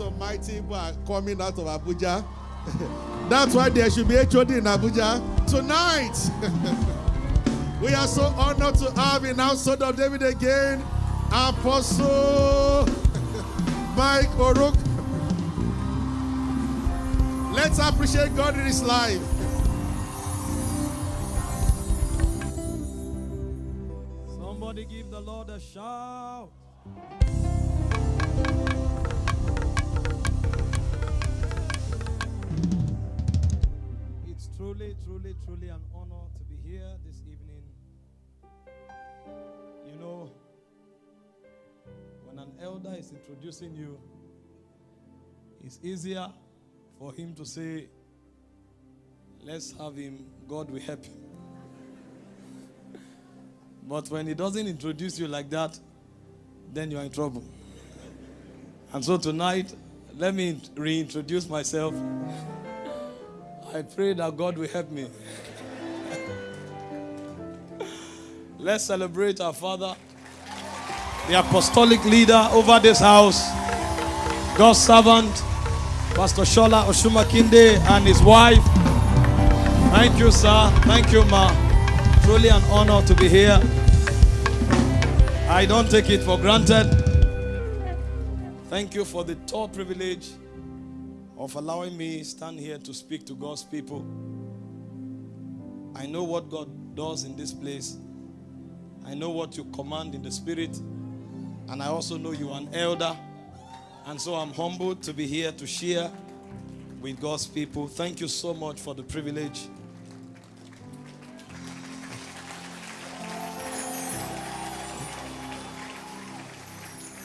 lot of mighty people are coming out of Abuja. That's why there should be HOD in Abuja. Tonight, we are so honored to have in household of David again, Apostle Mike Oruk. Let's appreciate God in his life. Somebody give the Lord a shout. Truly, truly, truly an honor to be here this evening. You know, when an elder is introducing you, it's easier for him to say, Let's have him, God will help him. But when he doesn't introduce you like that, then you're in trouble. And so tonight, let me reintroduce myself. I pray that God will help me. Let's celebrate our Father, the apostolic leader over this house, God's servant, Pastor Shola Oshumakinde, and his wife. Thank you, sir. Thank you, ma. Truly an honor to be here. I don't take it for granted. Thank you for the third privilege of allowing me stand here to speak to God's people. I know what God does in this place. I know what you command in the spirit. And I also know you are an elder. And so I'm humbled to be here to share with God's people. Thank you so much for the privilege.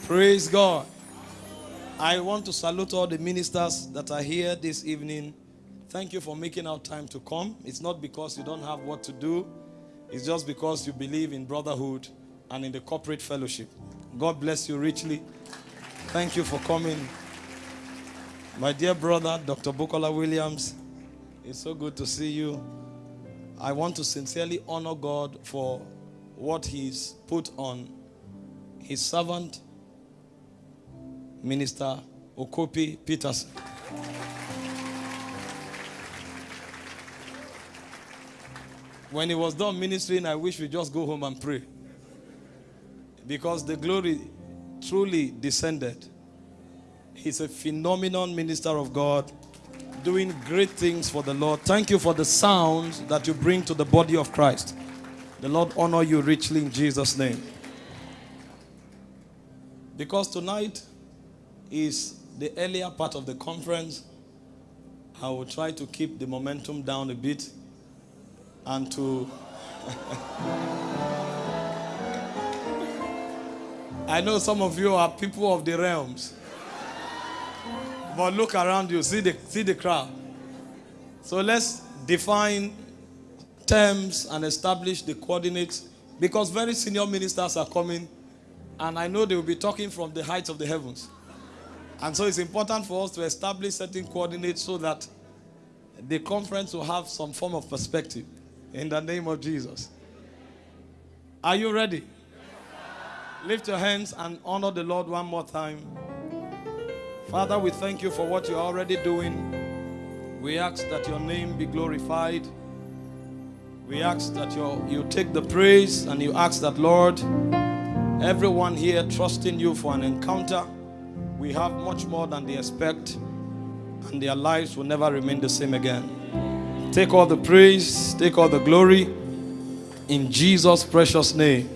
Praise God. I want to salute all the ministers that are here this evening. Thank you for making out time to come. It's not because you don't have what to do, it's just because you believe in brotherhood and in the corporate fellowship. God bless you richly. Thank you for coming. My dear brother, Dr. Bukola Williams, it's so good to see you. I want to sincerely honor God for what He's put on His servant, Minister Okopi Peterson. When he was done ministering, I wish we just go home and pray. Because the glory truly descended. He's a phenomenal minister of God, doing great things for the Lord. Thank you for the sounds that you bring to the body of Christ. The Lord honor you richly in Jesus' name. Because tonight is the earlier part of the conference, I will try to keep the momentum down a bit and to. I know some of you are people of the realms. But look around you, see the, see the crowd. So let's define terms and establish the coordinates because very senior ministers are coming and I know they will be talking from the heights of the heavens. And so it's important for us to establish certain coordinates so that the conference will have some form of perspective in the name of Jesus. Are you ready? Lift your hands and honor the Lord one more time. Father, we thank you for what you're already doing. We ask that your name be glorified. We ask that you you take the praise and you ask that, Lord, everyone here trusting you for an encounter, we have much more than they expect, and their lives will never remain the same again. Take all the praise, take all the glory in Jesus' precious name.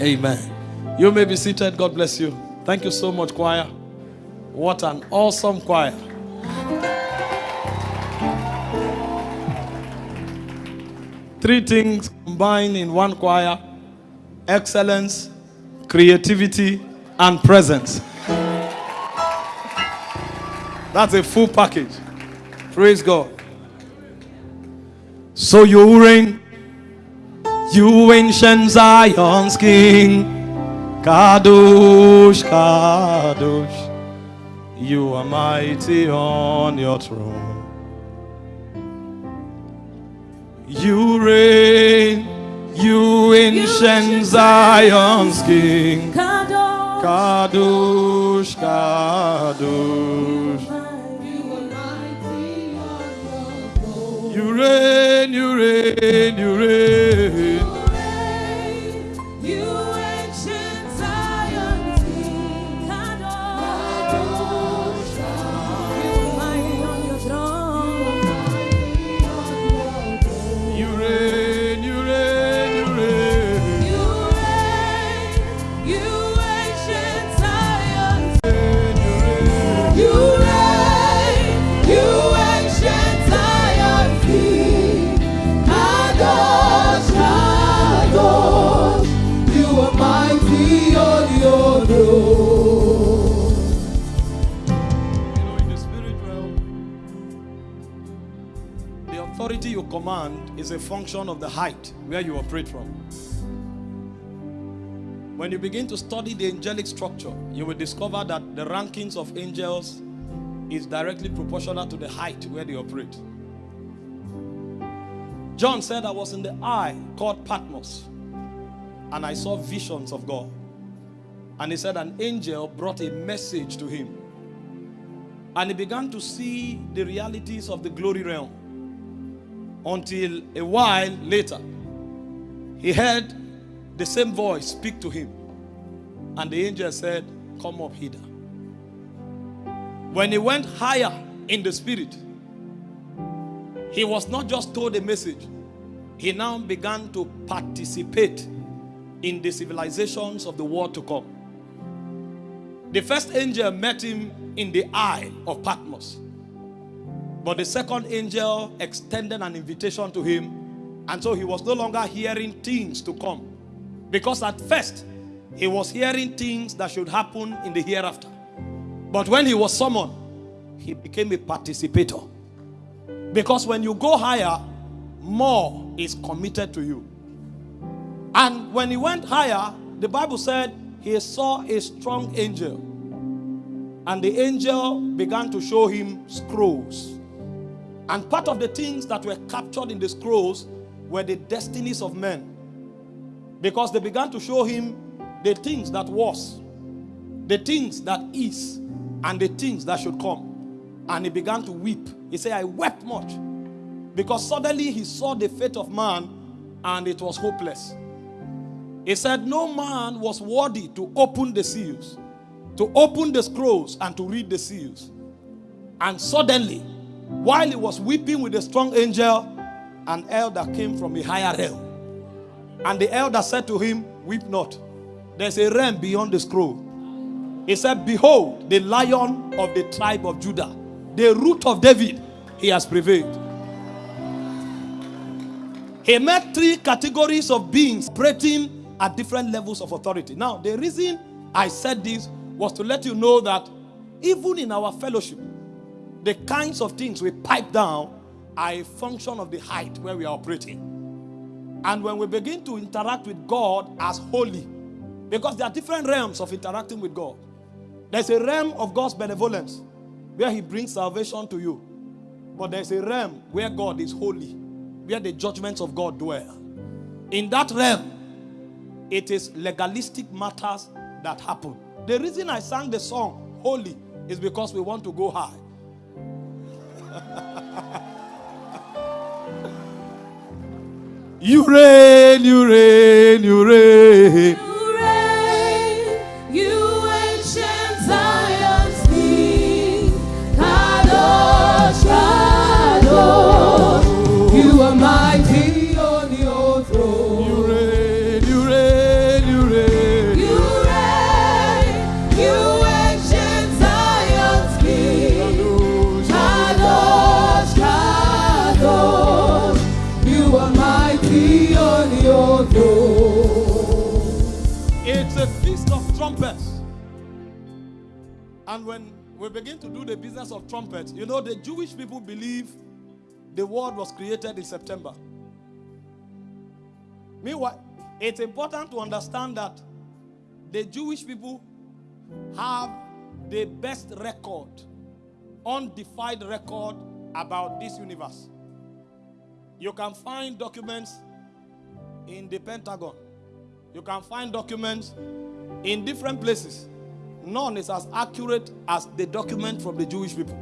Amen. You may be seated. God bless you. Thank you so much, choir. What an awesome choir. Three things combined in one choir excellence, creativity, and presence. That's a full package. Praise God. So you reign, you ancient Zion's King, Kadosh, Kadosh. You are mighty on your throne. You reign, you ancient Zion's King. Kadosh, Kadosh, You reign, you reign, you reign. Command is a function of the height where you operate from. When you begin to study the angelic structure, you will discover that the rankings of angels is directly proportional to the height where they operate. John said, I was in the eye called Patmos, and I saw visions of God. And he said, an angel brought a message to him. And he began to see the realities of the glory realm. Until a while later, he heard the same voice speak to him. And the angel said, Come up hither. When he went higher in the spirit, he was not just told a message, he now began to participate in the civilizations of the world to come. The first angel met him in the Isle of Patmos. But the second angel extended an invitation to him. And so he was no longer hearing things to come. Because at first, he was hearing things that should happen in the hereafter. But when he was summoned, he became a participator. Because when you go higher, more is committed to you. And when he went higher, the Bible said he saw a strong angel. And the angel began to show him scrolls. And part of the things that were captured in the scrolls were the destinies of men. Because they began to show him the things that was, the things that is, and the things that should come. And he began to weep. He said, I wept much. Because suddenly he saw the fate of man and it was hopeless. He said, No man was worthy to open the seals, to open the scrolls, and to read the seals. And suddenly, while he was weeping with a strong angel, an elder came from a higher realm. And the elder said to him, Weep not. There's a realm beyond the scroll. He said, Behold, the lion of the tribe of Judah, the root of David, he has prevailed. He met three categories of beings operating at different levels of authority. Now, the reason I said this was to let you know that even in our fellowship, the kinds of things we pipe down are a function of the height where we are operating. And when we begin to interact with God as holy, because there are different realms of interacting with God. There's a realm of God's benevolence where He brings salvation to you. But there's a realm where God is holy, where the judgments of God dwell. In that realm, it is legalistic matters that happen. The reason I sang the song Holy is because we want to go high. You reign, you reign, you reign. We begin to do the business of trumpets, you know, the Jewish people believe the world was created in September. Meanwhile, it's important to understand that the Jewish people have the best record, undefined record about this universe. You can find documents in the Pentagon. You can find documents in different places, none is as accurate as the document from the Jewish people.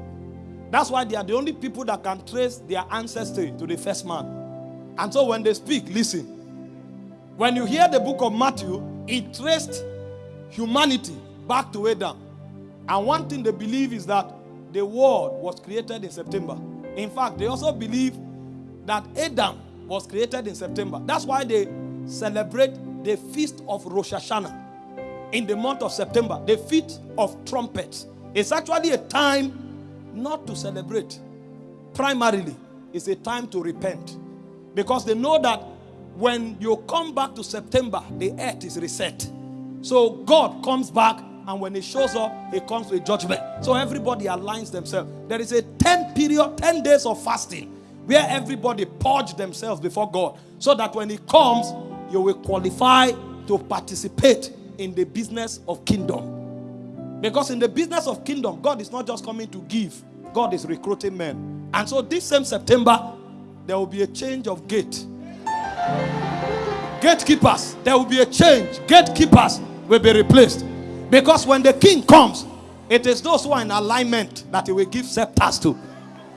That's why they are the only people that can trace their ancestry to the first man. And so when they speak, listen. When you hear the book of Matthew, it traced humanity back to Adam. And one thing they believe is that the world was created in September. In fact, they also believe that Adam was created in September. That's why they celebrate the feast of Rosh Hashanah in the month of September, the feast of trumpets. It's actually a time not to celebrate. Primarily, it's a time to repent. Because they know that when you come back to September, the earth is reset. So God comes back, and when He shows up, He comes with judgment. So everybody aligns themselves. There is a 10 period, 10 days of fasting where everybody purge themselves before God so that when He comes, you will qualify to participate in the business of kingdom. Because in the business of kingdom, God is not just coming to give, God is recruiting men. And so this same September, there will be a change of gate. Gatekeepers, there will be a change. Gatekeepers will be replaced. Because when the king comes, it is those who are in alignment that he will give scepters to.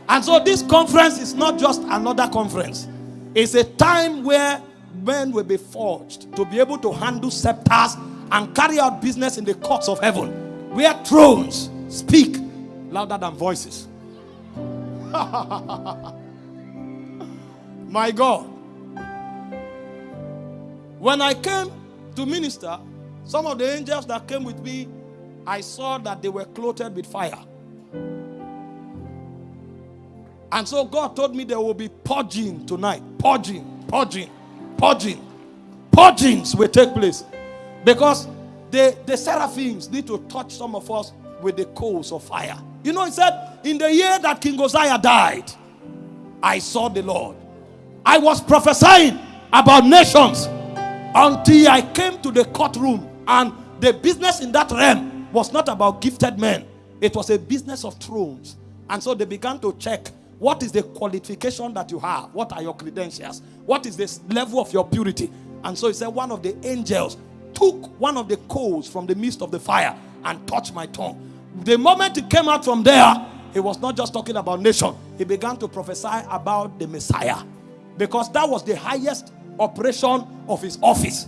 And so this conference is not just another conference, it's a time where men will be forged to be able to handle scepters and carry out business in the courts of heaven, where thrones speak louder than voices. My God. When I came to minister, some of the angels that came with me, I saw that they were clothed with fire. And so God told me there will be purging tonight. Purging, purging, purging. Purgings will take place. Because the, the seraphims need to touch some of us with the coals of fire. You know, he said, in the year that King Uzziah died, I saw the Lord. I was prophesying about nations until I came to the courtroom, and the business in that realm was not about gifted men, it was a business of thrones. And so they began to check what is the qualification that you have, what are your credentials, what is the level of your purity. And so he said, one of the angels took one of the coals from the midst of the fire and touched my tongue. The moment he came out from there, he was not just talking about nation, he began to prophesy about the Messiah because that was the highest operation of his office.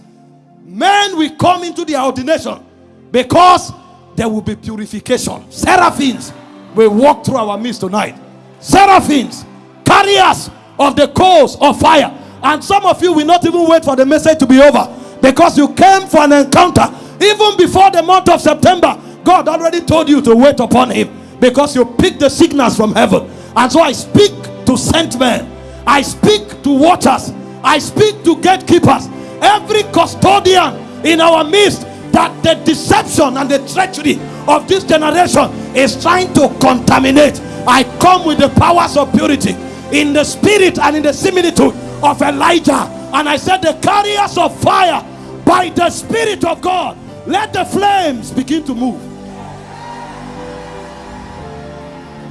Men will come into their ordination because there will be purification. Seraphims will walk through our midst tonight. Seraphims, carriers of the coals of fire. And some of you will not even wait for the message to be over because you came for an encounter even before the month of September. God already told you to wait upon Him because you picked the signals from heaven. And so I speak to sent men, I speak to watchers, I speak to gatekeepers, every custodian in our midst that the deception and the treachery of this generation is trying to contaminate. I come with the powers of purity in the spirit and in the similitude of Elijah. And I said, The carriers of fire by the Spirit of God, let the flames begin to move.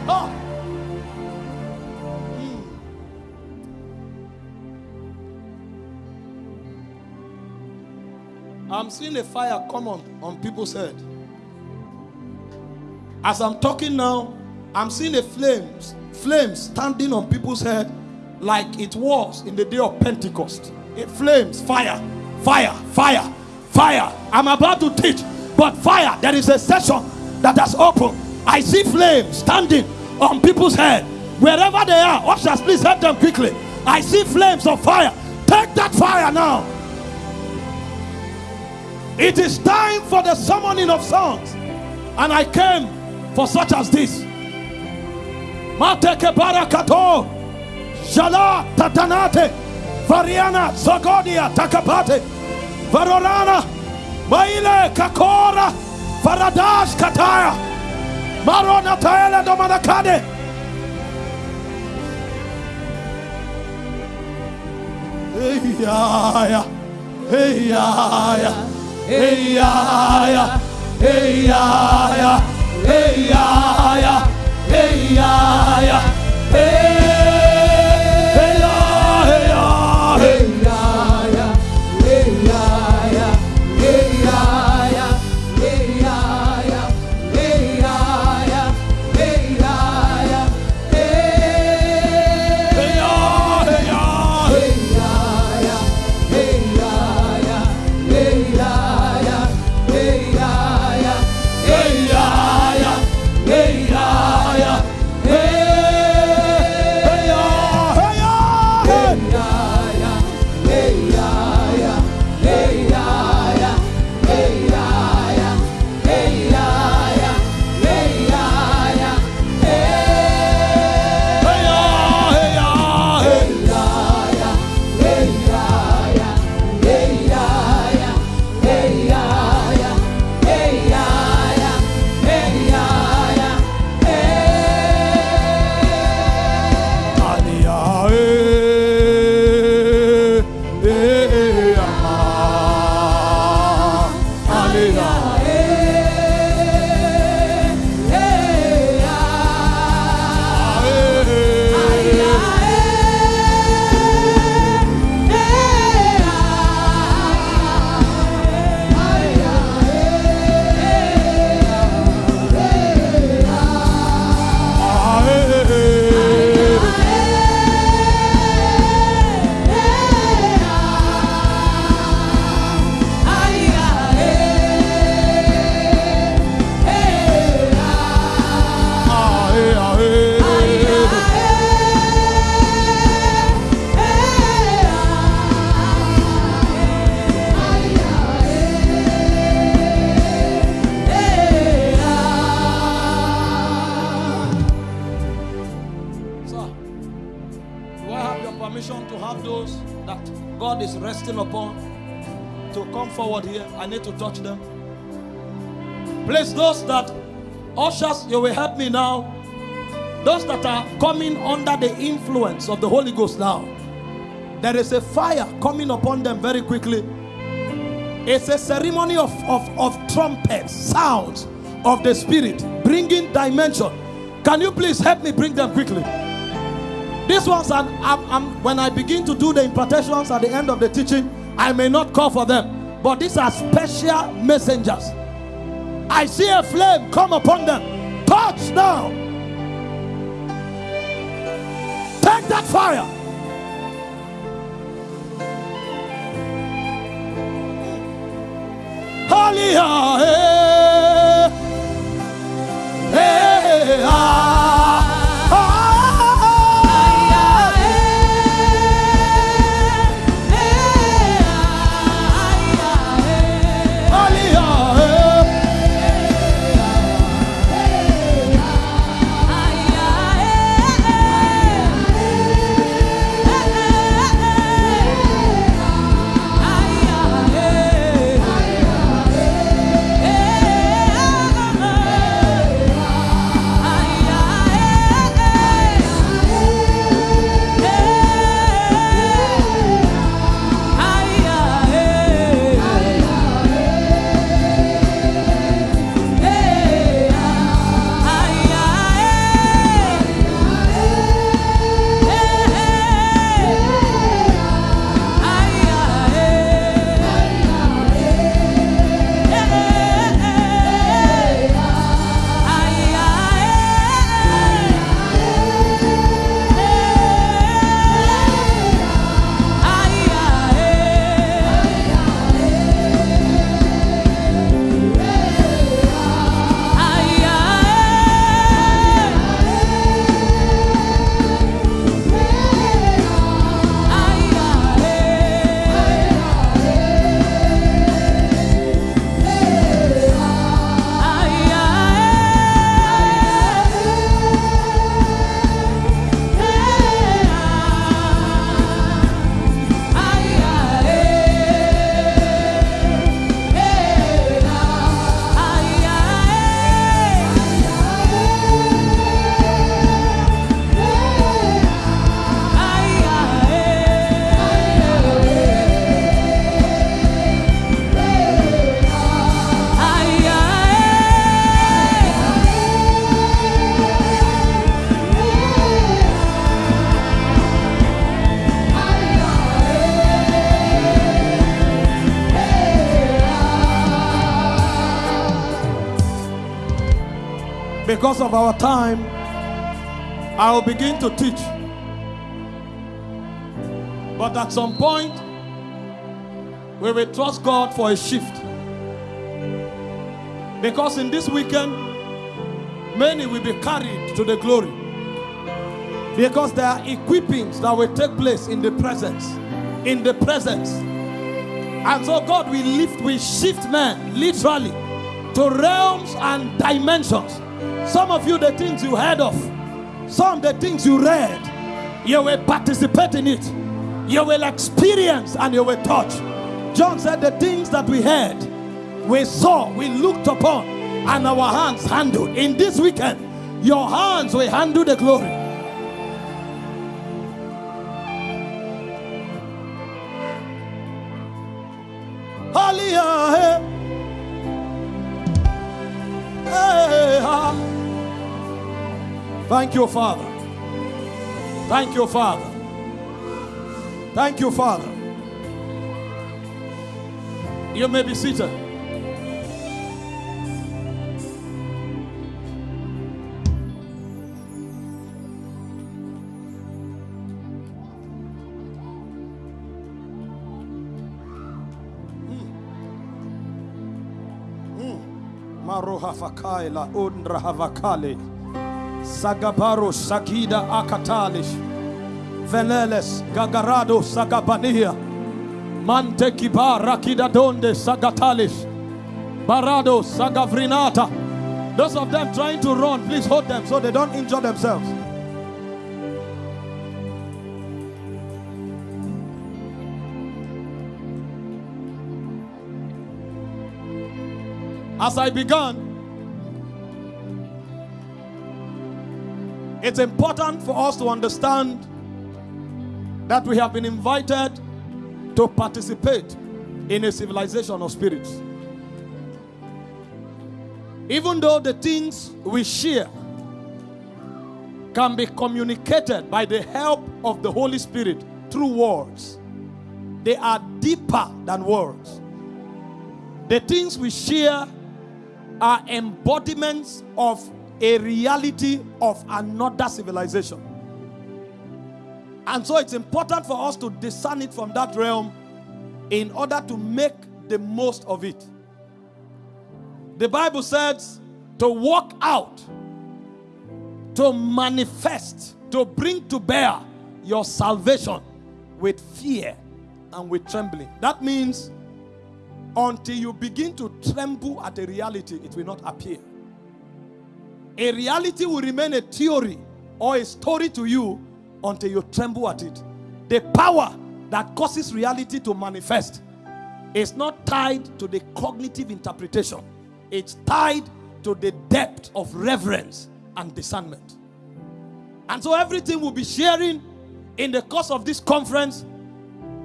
Oh. I'm seeing a fire come on, on people's head. As I'm talking now, I'm seeing a flames, flames standing on people's head like it was in the day of Pentecost. It flames, fire, fire, fire, fire. I'm about to teach, but fire, there is a session that has opened. I see flames standing on people's head. Wherever they are, ushers, please help them quickly. I see flames of fire. Take that fire now. It is time for the summoning of songs. And I came for such as this. Mateke barakato. Jala tatanate. Variana zagodia takapate. Varorana. Maile kakora. Faradash kataya. Marona taele domanakade. Hey, ya hey ya hey ya resting upon to come forward here. I need to touch them. Please, those that ushers, you will help me now. Those that are coming under the influence of the Holy Ghost now, there is a fire coming upon them very quickly. It's a ceremony of, of, of trumpets, sounds of the Spirit, bringing dimension. Can you please help me bring them quickly? These ones, are, I'm, I'm, when I begin to do the impartations at the end of the teaching, I may not call for them, but these are special messengers. I see a flame come upon them. Touch now. Take that fire. Hallelujah. Hey, hey, ah, eh. Eh, ah. Because of our time, I will begin to teach. But at some point, we will trust God for a shift. Because in this weekend, many will be carried to the glory. Because there are equippings that will take place in the presence. In the presence. And so God will lift, will shift men literally to realms and dimensions. Some of you, the things you heard of, some the things you read, you will participate in it. You will experience and you will touch. John said, The things that we heard, we saw, we looked upon, and our hands handled. In this weekend, your hands will handle the glory. Thank you, Father. Thank you, Father. Thank you, Father. You may be seated. Hmm. Hmm. Maroha fakaila undra havakale. Sagabaro Sagida Akatalish. Veleles Gagarado Sagabania. Mante rakida, donde, Sagatalish. Barado Sagavrinata. Those of them trying to run, please hold them so they don't injure themselves. As I began, it's important for us to understand that we have been invited to participate in a civilization of spirits. Even though the things we share can be communicated by the help of the Holy Spirit through words, they are deeper than words. The things we share are embodiments of a reality of another civilization. And so it's important for us to discern it from that realm in order to make the most of it. The Bible says to walk out, to manifest, to bring to bear your salvation with fear and with trembling. That means until you begin to tremble at a reality, it will not appear. A reality will remain a theory or a story to you until you tremble at it. The power that causes reality to manifest is not tied to the cognitive interpretation, it's tied to the depth of reverence and discernment. And so, everything we'll be sharing in the course of this conference,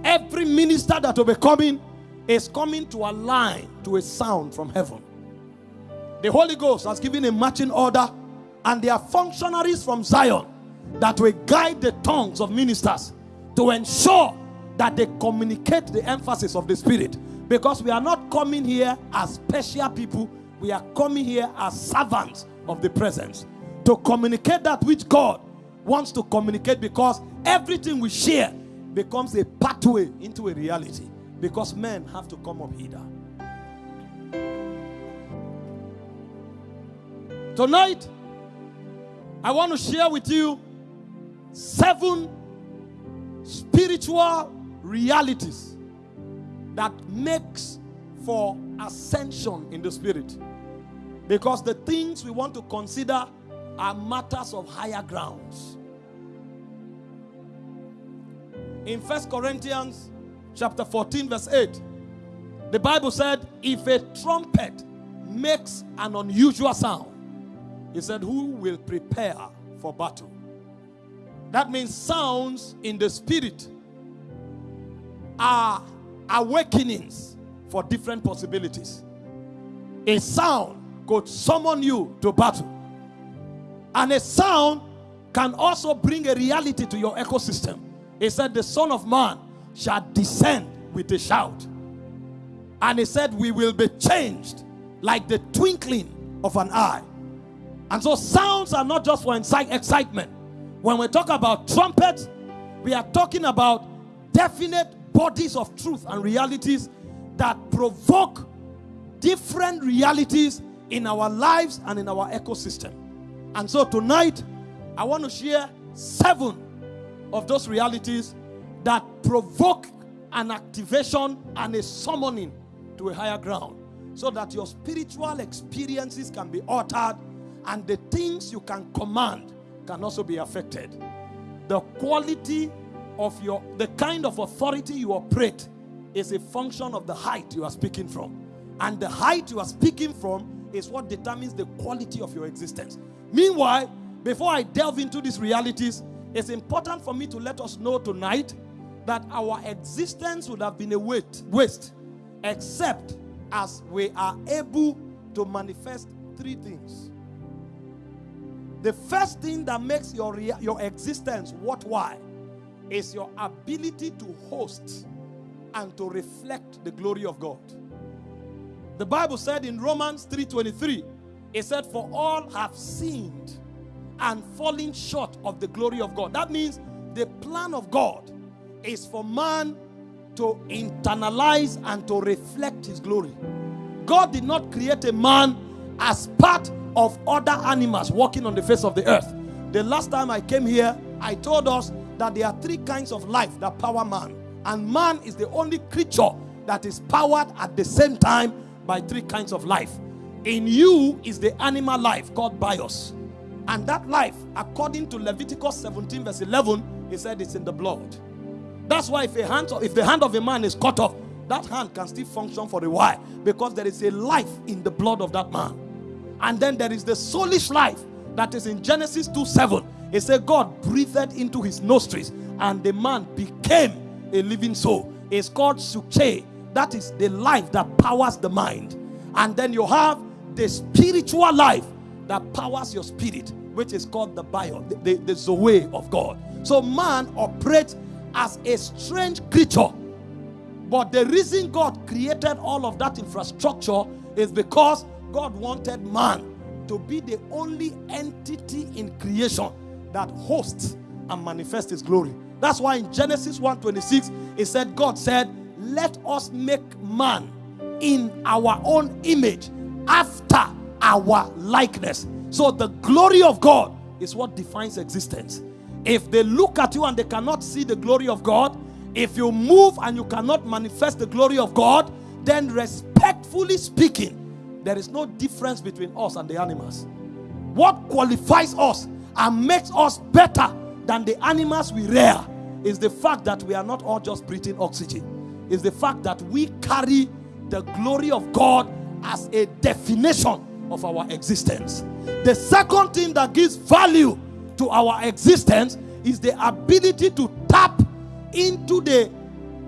every minister that will be coming is coming to align to a sound from heaven. The Holy Ghost has given a marching order, and there are functionaries from Zion that will guide the tongues of ministers to ensure that they communicate the emphasis of the Spirit. Because we are not coming here as special people, we are coming here as servants of the presence to communicate that which God wants to communicate because everything we share becomes a pathway into a reality because men have to come up hither. Tonight, I want to share with you seven spiritual realities that makes for ascension in the spirit. Because the things we want to consider are matters of higher grounds. In First corinthians chapter 14 verse 8 the bible said if a trumpet makes an unusual sound he said who will prepare for battle that means sounds in the spirit are awakenings for different possibilities. A sound could summon you to battle, and a sound can also bring a reality to your ecosystem. He said, The Son of Man shall descend with a shout. And he said, We will be changed like the twinkling of an eye. And so, sounds are not just for excitement. When we talk about trumpets, we are talking about definite bodies of truth and realities that provoke different realities in our lives and in our ecosystem. And so tonight, I want to share seven of those realities that provoke an activation and a summoning to a higher ground so that your spiritual experiences can be altered and the things you can command can also be affected. The quality of your, the kind of authority you operate is a function of the height you are speaking from. And the height you are speaking from is what determines the quality of your existence. Meanwhile, before I delve into these realities, it's important for me to let us know tonight that our existence would have been a waste except as we are able to manifest three things. The first thing that makes your, your existence worthwhile is your ability to host and to reflect the glory of God. The Bible said in Romans 3:23, it said, For all have sinned and fallen short of the glory of God. That means the plan of God is for man to internalize and to reflect his glory. God did not create a man as part of other animals walking on the face of the earth. The last time I came here, I told us that there are three kinds of life that power man. And man is the only creature that is powered at the same time by three kinds of life. In you is the animal life called bios. And that life, according to Leviticus 17, verse 11, he said it's in the blood. That's why if, a hand, if the hand of a man is cut off, that hand can still function for a while because there is a life in the blood of that man. And then there is the soulish life that is in Genesis 2 7. It said, God breathed into his nostrils, and the man became a living soul. It's called Suche. That is the life that powers the mind. And then you have the spiritual life that powers your spirit, which is called the bio, the, the, the Zoe of God. So man operates as a strange creature. But the reason God created all of that infrastructure is because God wanted man to be the only entity in creation that hosts and manifests his glory. That's why in Genesis 1:26 it said God said, "Let us make man in our own image after our likeness." So the glory of God is what defines existence. If they look at you and they cannot see the glory of God, if you move and you cannot manifest the glory of God, then respectfully speaking, there is no difference between us and the animals. What qualifies us and makes us better than the animals we rear is the fact that we are not all just breathing oxygen. Is the fact that we carry the glory of God as a definition of our existence. The second thing that gives value to our existence is the ability to tap into the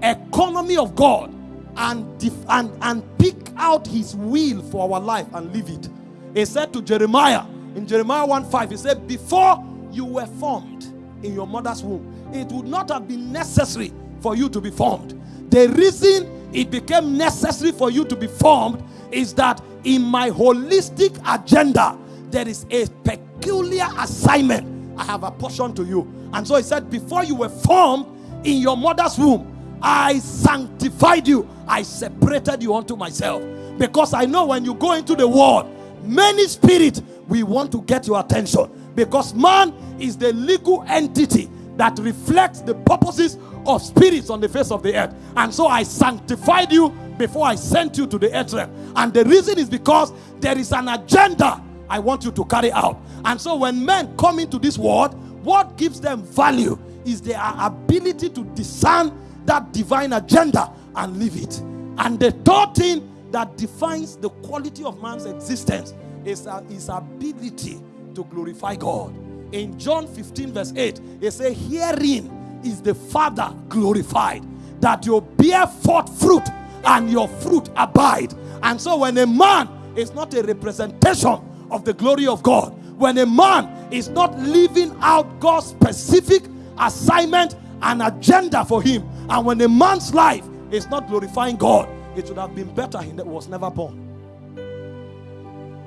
economy of God and, and, and pick out his will for our life and live it. He said to Jeremiah in Jeremiah 1 5, he said, Before you were formed in your mother's womb, it would not have been necessary for you to be formed. The reason it became necessary for you to be formed is that in my holistic agenda, there is a peculiar assignment I have apportioned to you. And so he said, Before you were formed in your mother's womb, I sanctified you, I separated you unto myself. Because I know when you go into the world, many spirits we want to get your attention. Because man is the legal entity that reflects the purposes of spirits on the face of the earth. And so I sanctified you before I sent you to the earth realm. And the reason is because there is an agenda I want you to carry out. And so when men come into this world, what gives them value is their ability to discern that divine agenda and live it. And the third thing that defines the quality of man's existence is his ability to glorify God. In John 15, verse 8, it says, Herein is the Father glorified, that you bear forth fruit and your fruit abide. And so when a man is not a representation of the glory of God, when a man is not living out God's specific assignment and agenda for him, and when a man's life is not glorifying God, it would have been better he was never born.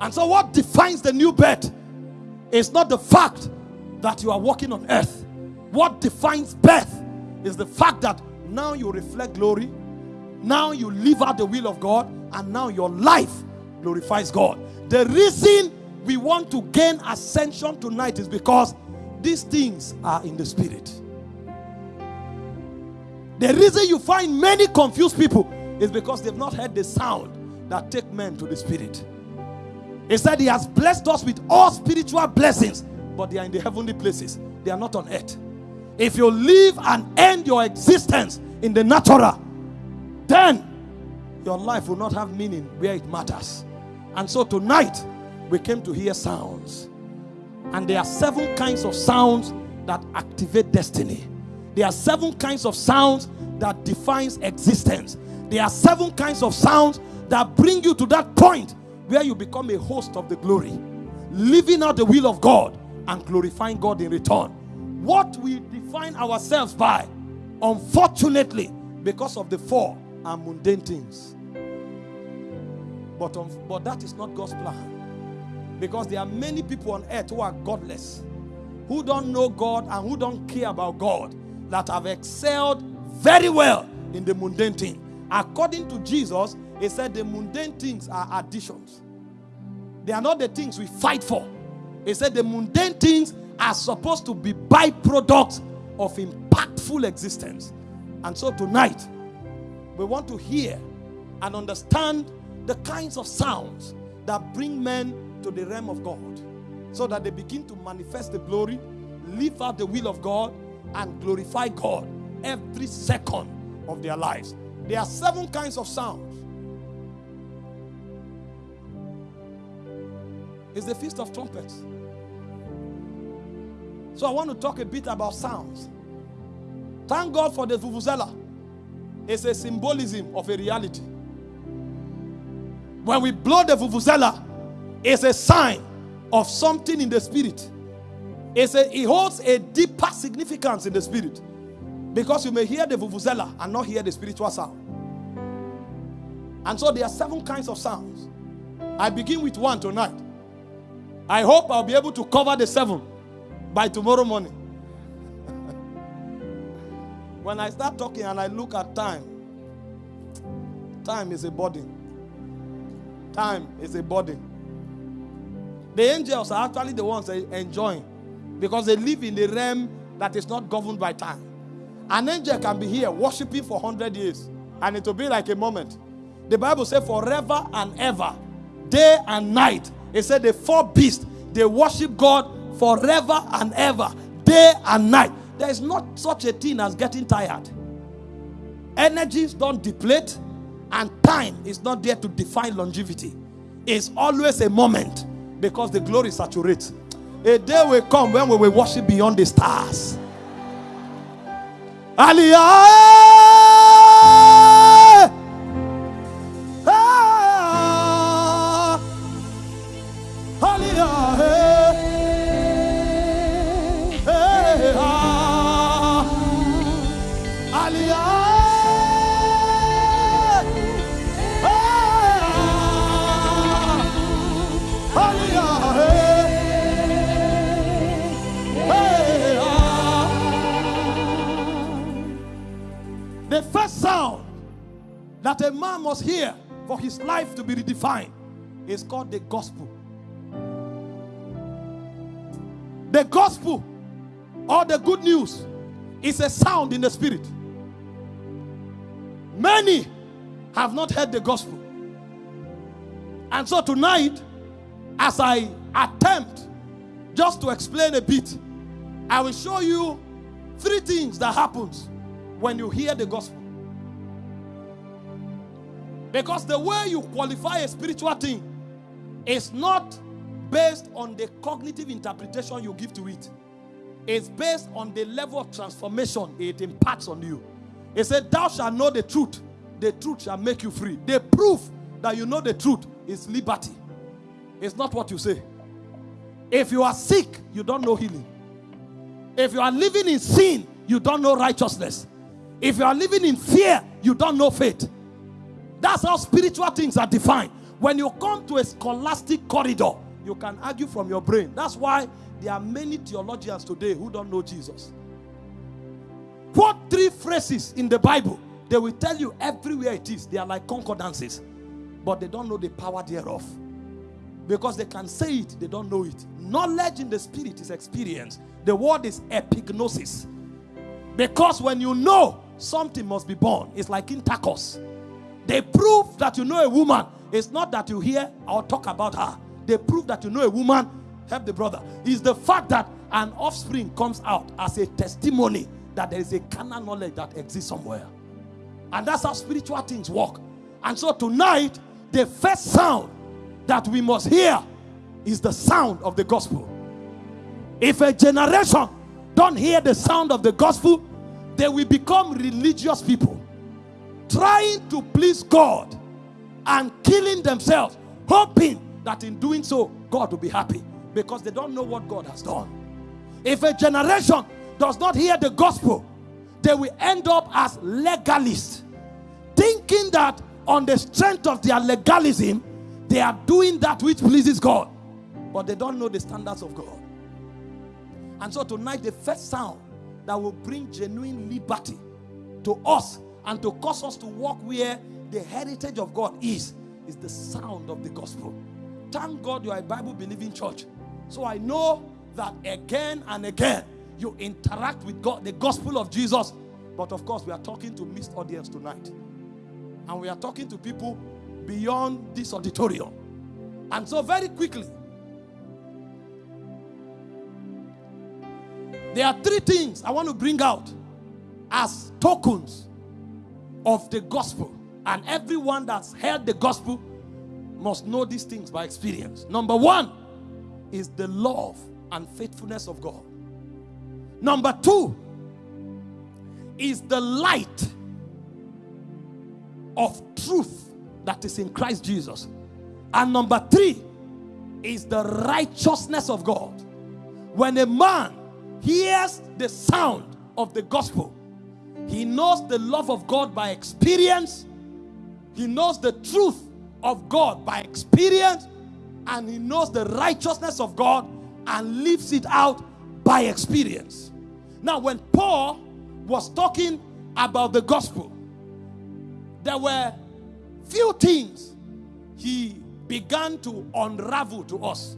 And so, what defines the new birth is not the fact that you are walking on earth. What defines birth is the fact that now you reflect glory, now you live out the will of God, and now your life glorifies God. The reason we want to gain ascension tonight is because these things are in the spirit. The reason you find many confused people is because they've not heard the sound that take men to the spirit. He said he has blessed us with all spiritual blessings, but they are in the heavenly places. They are not on earth. If you live and end your existence in the natural, then your life will not have meaning where it matters. And so tonight, we came to hear sounds. And there are seven kinds of sounds that activate destiny. There are seven kinds of sounds that defines existence. There are seven kinds of sounds that bring you to that point where you become a host of the glory, living out the will of God and glorifying God in return. What we define ourselves by, unfortunately, because of the four, are mundane things. But, um, but that is not God's plan. Because there are many people on earth who are godless, who don't know God and who don't care about God, that have excelled very well in the mundane thing. According to Jesus, he said the mundane things are additions. They are not the things we fight for. He said the mundane things are supposed to be byproducts of impactful existence. And so tonight, we want to hear and understand the kinds of sounds that bring men to the realm of God so that they begin to manifest the glory, live out the will of God, and glorify God every second of their lives. There are seven kinds of sounds. It's the Feast of Trumpets. So I want to talk a bit about sounds. Thank God for the vuvuzela. It's a symbolism of a reality. When we blow the vuvuzela, it's a sign of something in the spirit. It's a, it holds a deeper significance in the spirit. Because you may hear the vuvuzela and not hear the spiritual sound. And so there are seven kinds of sounds. I begin with one tonight. I hope I'll be able to cover the seven by tomorrow morning. when I start talking and I look at time, time is a body. Time is a body. The angels are actually the ones enjoying because they live in a realm that is not governed by time. An angel can be here worshiping for 100 years and it will be like a moment. The Bible says forever and ever, day and night. It said the four beasts, they worship God forever and ever, day and night. There is not such a thing as getting tired. Energies don't deplete, and time is not there to define longevity. It's always a moment because the glory saturates. A day will come when we will worship beyond the stars. Aliyah. Ah. Aliyah. The first sound that a man must hear for his life to be redefined is called the gospel. The gospel or the good news is a sound in the spirit. Many have not heard the gospel. And so tonight, as I attempt just to explain a bit, I will show you three things that happens when you hear the gospel. Because the way you qualify a spiritual thing is not based on the cognitive interpretation you give to it. It's based on the level of transformation it imparts on you. It said, Thou shalt know the truth, the truth shall make you free. The proof that you know the truth is liberty. It's not what you say. If you are sick, you don't know healing. If you are living in sin, you don't know righteousness. If you are living in fear, you don't know faith. That's how spiritual things are defined. When you come to a scholastic corridor, you can argue from your brain. That's why there are many theologians today who don't know Jesus. Quote three phrases in the Bible, they will tell you everywhere it is. They are like concordances, but they don't know the power thereof. Because they can say it, they don't know it. Knowledge in the spirit is experience. The word is epignosis. Because when you know something must be born, it's like intercourse. They prove that you know a woman. It's not that you hear or talk about her. They prove that you know a woman. Help the brother. It's the fact that an offspring comes out as a testimony that there is a carnal knowledge that exists somewhere. And that's how spiritual things work. And so tonight, the first sound that we must hear is the sound of the gospel. If a generation don't hear the sound of the gospel, they will become religious people trying to please God and killing themselves, hoping that in doing so, God will be happy because they don't know what God has done. If a generation does not hear the gospel, they will end up as legalists, thinking that on the strength of their legalism, they are doing that which pleases God, but they don't know the standards of God. And so tonight, the first sound that will bring genuine liberty to us and to cause us to walk where the heritage of God is, is the sound of the gospel. Thank God you are a Bible believing church. So I know that again and again you interact with God, the gospel of Jesus. But of course, we are talking to mixed audience tonight. And we are talking to people beyond this auditorium. And so, very quickly, there are three things I want to bring out as tokens of the gospel. And everyone that's heard the gospel must know these things by experience. Number one is the love and faithfulness of God. Number two is the light of truth that is in Christ Jesus. And number three is the righteousness of God. When a man hears the sound of the gospel, he knows the love of God by experience, he knows the truth of God by experience, and he knows the righteousness of God and lives it out by experience. Now, when Paul was talking about the gospel, there were few things he began to unravel to us.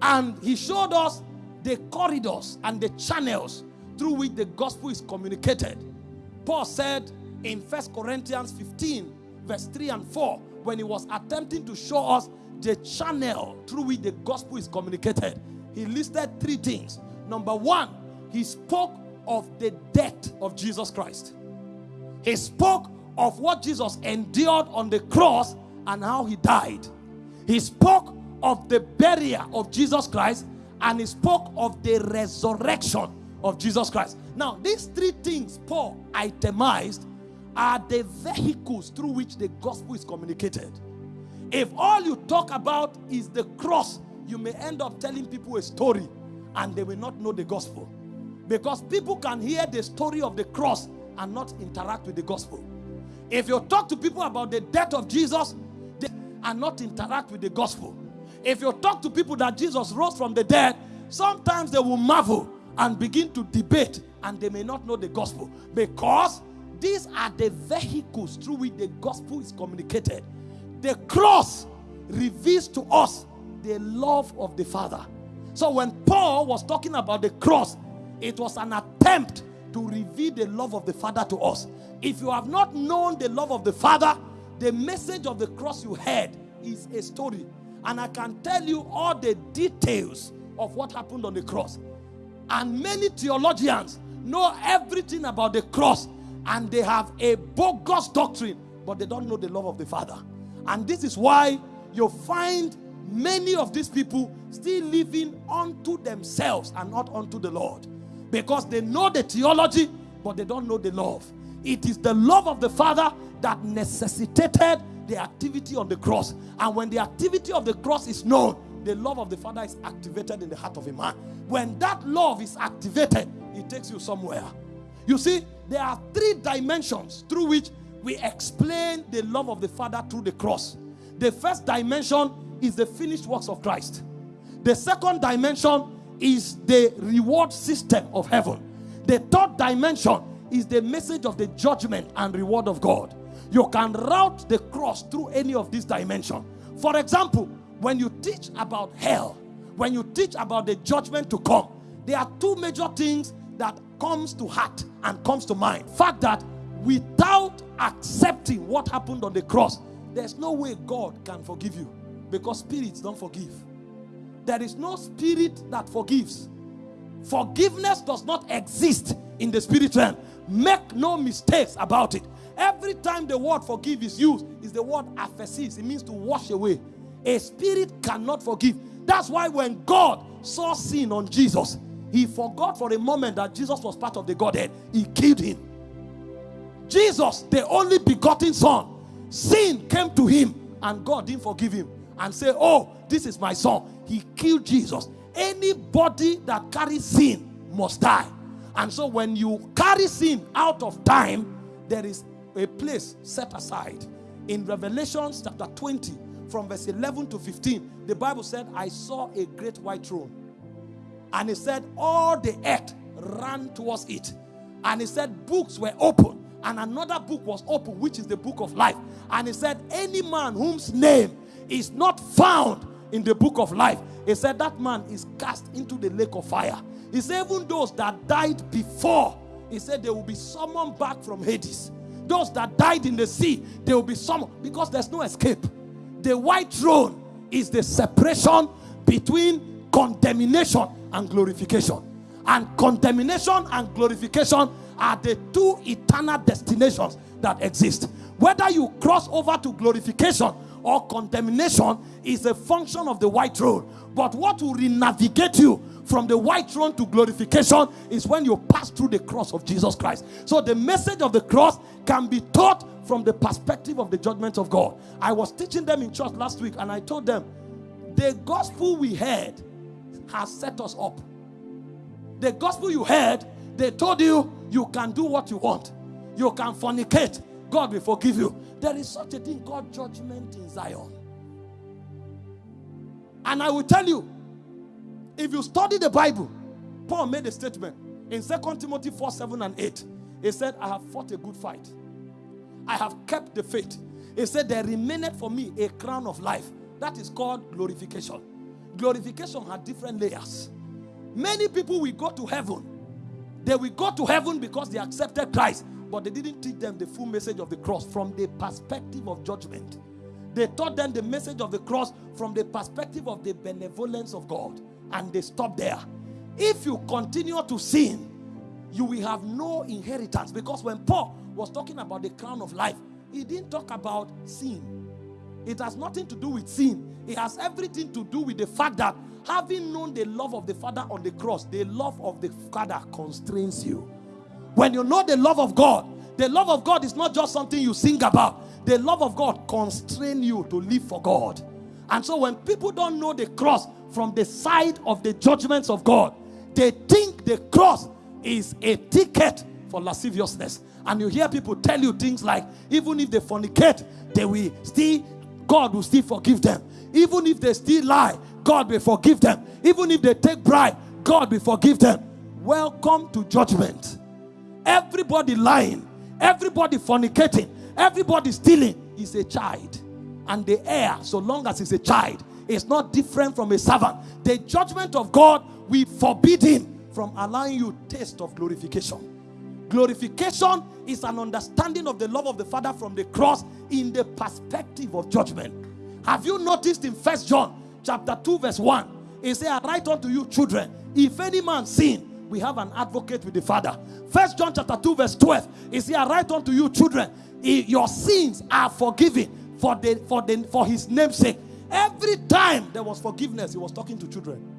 And he showed us the corridors and the channels through which the gospel is communicated. Paul said in First Corinthians 15, verse 3 and 4, when he was attempting to show us the channel through which the gospel is communicated, he listed three things. Number one, he spoke of the death of Jesus Christ. He spoke of what Jesus endured on the cross and how he died. He spoke of the burial of Jesus Christ and he spoke of the resurrection of Jesus Christ. Now, these three things Paul itemized are the vehicles through which the gospel is communicated. If all you talk about is the cross, you may end up telling people a story and they will not know the gospel. Because people can hear the story of the cross and not interact with the gospel. If you talk to people about the death of Jesus they, and not interact with the gospel. If you talk to people that Jesus rose from the dead, sometimes they will marvel and begin to debate and they may not know the gospel because these are the vehicles through which the gospel is communicated. The cross reveals to us the love of the Father. So when Paul was talking about the cross, it was an attempt to reveal the love of the Father to us. If you have not known the love of the Father, the message of the cross you heard is a story. And I can tell you all the details of what happened on the cross. And many theologians know everything about the cross and they have a bogus doctrine, but they don't know the love of the Father. And this is why you find many of these people still living unto themselves and not unto the Lord because they know the theology, but they don't know the love. It is the love of the Father that necessitated the activity on the cross. And when the activity of the cross is known, the love of the Father is activated in the heart of a man. When that love is activated, it takes you somewhere. You see, there are three dimensions through which we explain the love of the Father through the cross. The first dimension is the finished works of Christ. The second dimension is the reward system of heaven. The third dimension is the message of the judgment and reward of God. You can route the cross through any of these dimensions. For example, when you teach about hell, when you teach about the judgment to come, there are two major things that comes to heart and comes to mind. Fact that without accepting what happened on the cross, there's no way God can forgive you because spirits don't forgive. There is no spirit that forgives. Forgiveness does not exist in the spirit realm. Make no mistakes about it. Every time the word forgive is used, is the word aphesis. It means to wash away. A spirit cannot forgive. That's why when God saw sin on Jesus, he forgot for a moment that Jesus was part of the Godhead. He killed him. Jesus, the only begotten Son, sin came to him and God didn't forgive him and say, Oh, this is my son. He killed Jesus. Anybody that carries sin must die. And so when you carry sin out of time, there is a place set aside. In Revelation chapter 20, from verse 11 to 15, the Bible said, I saw a great white throne. And it said, All the earth ran towards it. And it said, Books were open. And another book was open, which is the book of life. And it said, Any man whose name is not found in the book of life, he said, That man is cast into the lake of fire. He said, Even those that died before, he said, they will be summoned back from Hades. Those that died in the sea, they will be some because there's no escape. The white throne is the separation between condemnation and glorification. And condemnation and glorification are the two eternal destinations that exist. Whether you cross over to glorification or condemnation is a function of the white throne. But what will re-navigate you from the white throne to glorification is when you pass through the cross of Jesus Christ. So the message of the cross can be taught from the perspective of the judgment of God. I was teaching them in church last week and I told them the gospel we heard has set us up. The gospel you heard, they told you you can do what you want. You can fornicate. God will forgive you. There is such a thing called judgment in Zion. And I will tell you, if you study the Bible, Paul made a statement in 2 Timothy 4 7 and 8. He said, I have fought a good fight. I have kept the faith. He said, There remained for me a crown of life. That is called glorification. Glorification had different layers. Many people will go to heaven. They will go to heaven because they accepted Christ, but they didn't teach them the full message of the cross from the perspective of judgment. They taught them the message of the cross from the perspective of the benevolence of God, and they stop there. If you continue to sin, you will have no inheritance because when Paul was talking about the crown of life, he didn't talk about sin. It has nothing to do with sin. It has everything to do with the fact that having known the love of the Father on the cross, the love of the Father constrains you. When you know the love of God, the love of God is not just something you sing about. The love of God constrains you to live for God. And so when people don't know the cross from the side of the judgments of God, they think the cross is a ticket for lasciviousness. And you hear people tell you things like, even if they fornicate, they will still, God will still forgive them. Even if they still lie, God will forgive them. Even if they take bribe, God will forgive them. Welcome to judgment. Everybody lying, everybody fornicating, everybody stealing is a child. And the heir, so long as he's a child, is not different from a servant. The judgment of God will forbid him from allowing you taste of glorification. Glorification is an understanding of the love of the Father from the cross in the perspective of judgment. Have you noticed in First John chapter 2, verse 1? It says, I write unto you, children, if any man sin, we have an advocate with the Father. First John chapter 2, verse 12. It says, I write unto you, children, your sins are forgiven for the for the for his name's sake. Every time there was forgiveness, he was talking to children.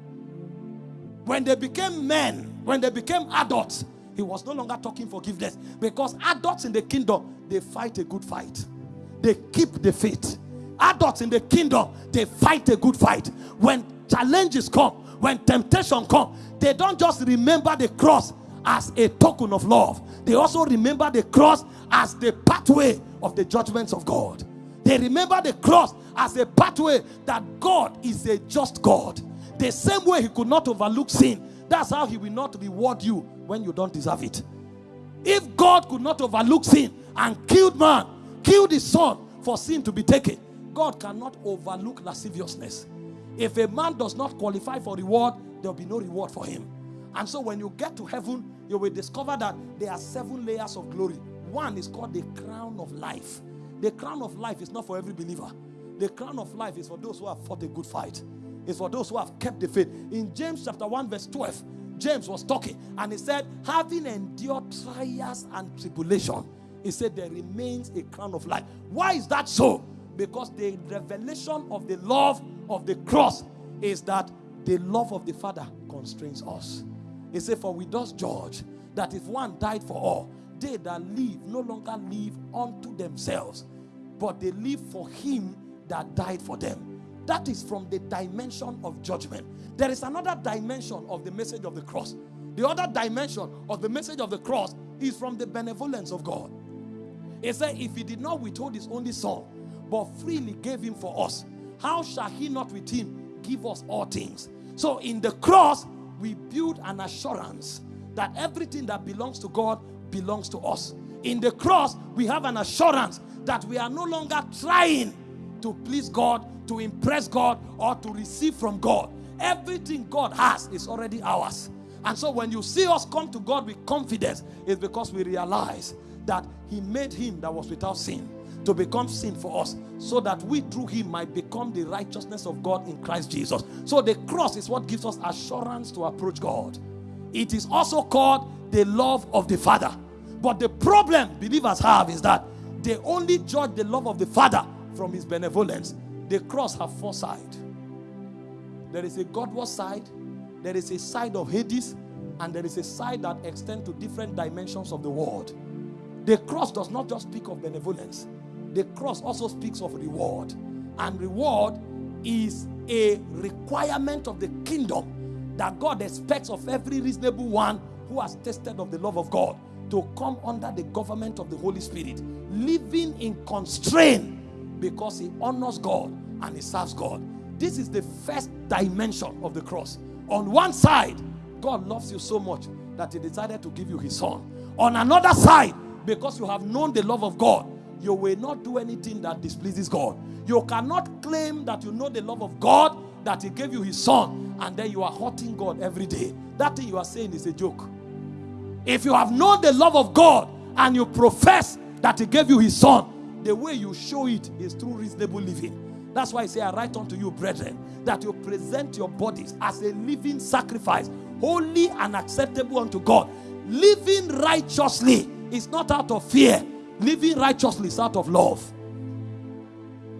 When they became men, when they became adults, he was no longer talking forgiveness because adults in the kingdom they fight a good fight, they keep the faith. Adults in the kingdom they fight a good fight. When challenges come, when temptation come, they don't just remember the cross as a token of love, they also remember the cross as the pathway of the judgments of God. They remember the cross as a pathway that God is a just God. The same way He could not overlook sin, that's how He will not reward you when you don't deserve it. If God could not overlook sin and killed man, killed his son for sin to be taken, God cannot overlook lasciviousness. If a man does not qualify for reward, there will be no reward for him. And so when you get to heaven, you will discover that there are seven layers of glory. One is called the crown of life. The crown of life is not for every believer. The crown of life is for those who have fought a good fight. It's for those who have kept the faith. In James chapter 1 verse 12, James was talking and he said, having endured trials and tribulation, he said there remains a crown of life. Why is that so? Because the revelation of the love of the cross is that the love of the Father constrains us. He said, For we thus judge that if one died for all, they that live no longer live unto themselves, but they live for him that died for them. That is from the dimension of judgment. There is another dimension of the message of the cross. The other dimension of the message of the cross is from the benevolence of God. He said, If he did not withhold his only son, but freely gave him for us, how shall he not with him give us all things? So in the cross, we build an assurance that everything that belongs to God belongs to us. In the cross, we have an assurance that we are no longer trying to please God, to impress God, or to receive from God. Everything God has is already ours. And so when you see us come to God with confidence, it's because we realize that He made Him that was without sin to become sin for us, so that we through Him might become the righteousness of God in Christ Jesus. So the cross is what gives us assurance to approach God. It is also called the love of the Father. But the problem believers have is that they only judge the love of the Father from his benevolence. The cross have four sides. There is a Godward side, there is a side of Hades, and there is a side that extends to different dimensions of the world. The cross does not just speak of benevolence, the cross also speaks of reward. And reward is a requirement of the kingdom that God expects of every reasonable one who has tasted of the love of God to come under the government of the Holy Spirit, living in constraint because he honors God and he serves God. This is the first dimension of the cross. On one side, God loves you so much that he decided to give you his son. On another side, because you have known the love of God, you will not do anything that displeases God. You cannot claim that you know the love of God, that He gave you His Son, and then you are hurting God every day. That thing you are saying is a joke. If you have known the love of God and you profess that He gave you His Son, the way you show it is through reasonable living. That's why I say, I write unto you, brethren, that you present your bodies as a living sacrifice, holy and acceptable unto God. Living righteously is not out of fear, living righteously is out of love.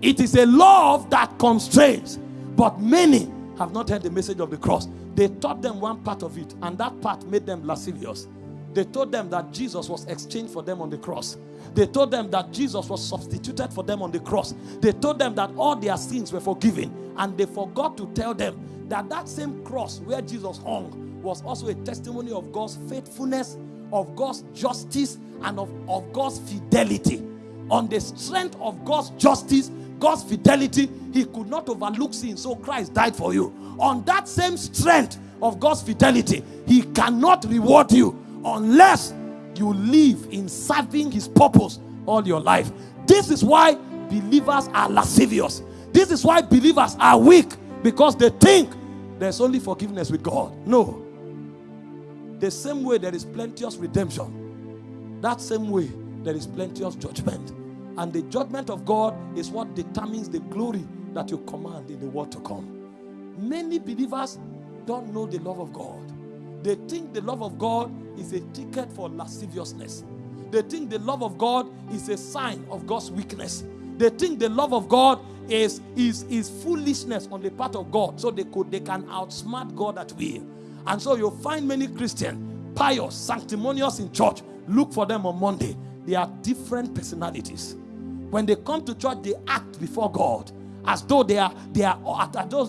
It is a love that constrains, but many have not heard the message of the cross. They taught them one part of it, and that part made them lascivious. They told them that Jesus was exchanged for them on the cross. They told them that Jesus was substituted for them on the cross. They told them that all their sins were forgiven. And they forgot to tell them that that same cross where Jesus hung was also a testimony of God's faithfulness, of God's justice, and of, of God's fidelity. On the strength of God's justice, God's fidelity, He could not overlook sin. So Christ died for you. On that same strength of God's fidelity, He cannot reward you unless you live in serving His purpose all your life. This is why believers are lascivious. This is why believers are weak because they think there's only forgiveness with God. No. The same way there is plenteous redemption, that same way there is plenteous judgment. And the judgment of God is what determines the glory that you command in the world to come. Many believers don't know the love of God. They think the love of God is a ticket for lasciviousness. They think the love of God is a sign of God's weakness. They think the love of God is, is, is foolishness on the part of God. So they could they can outsmart God at will. And so you'll find many Christians, pious, sanctimonious in church. Look for them on Monday. They are different personalities. When they come to church, they act before God as though they are they are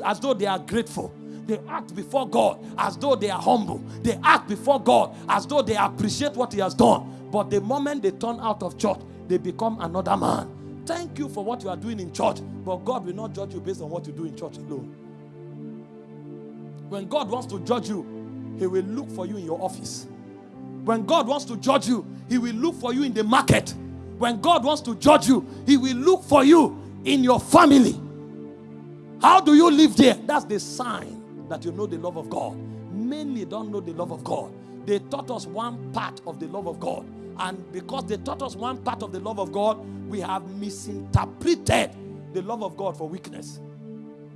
as though they are grateful. They act before God as though they are humble. They act before God as though they appreciate what He has done. But the moment they turn out of church, they become another man. Thank you for what you are doing in church, but God will not judge you based on what you do in church alone. When God wants to judge you, He will look for you in your office. When God wants to judge you, He will look for you in the market. When God wants to judge you, He will look for you in your family. How do you live there? That's the sign that you know the love of God. Many don't know the love of God. They taught us one part of the love of God. And because they taught us one part of the love of God, we have misinterpreted the love of God for weakness.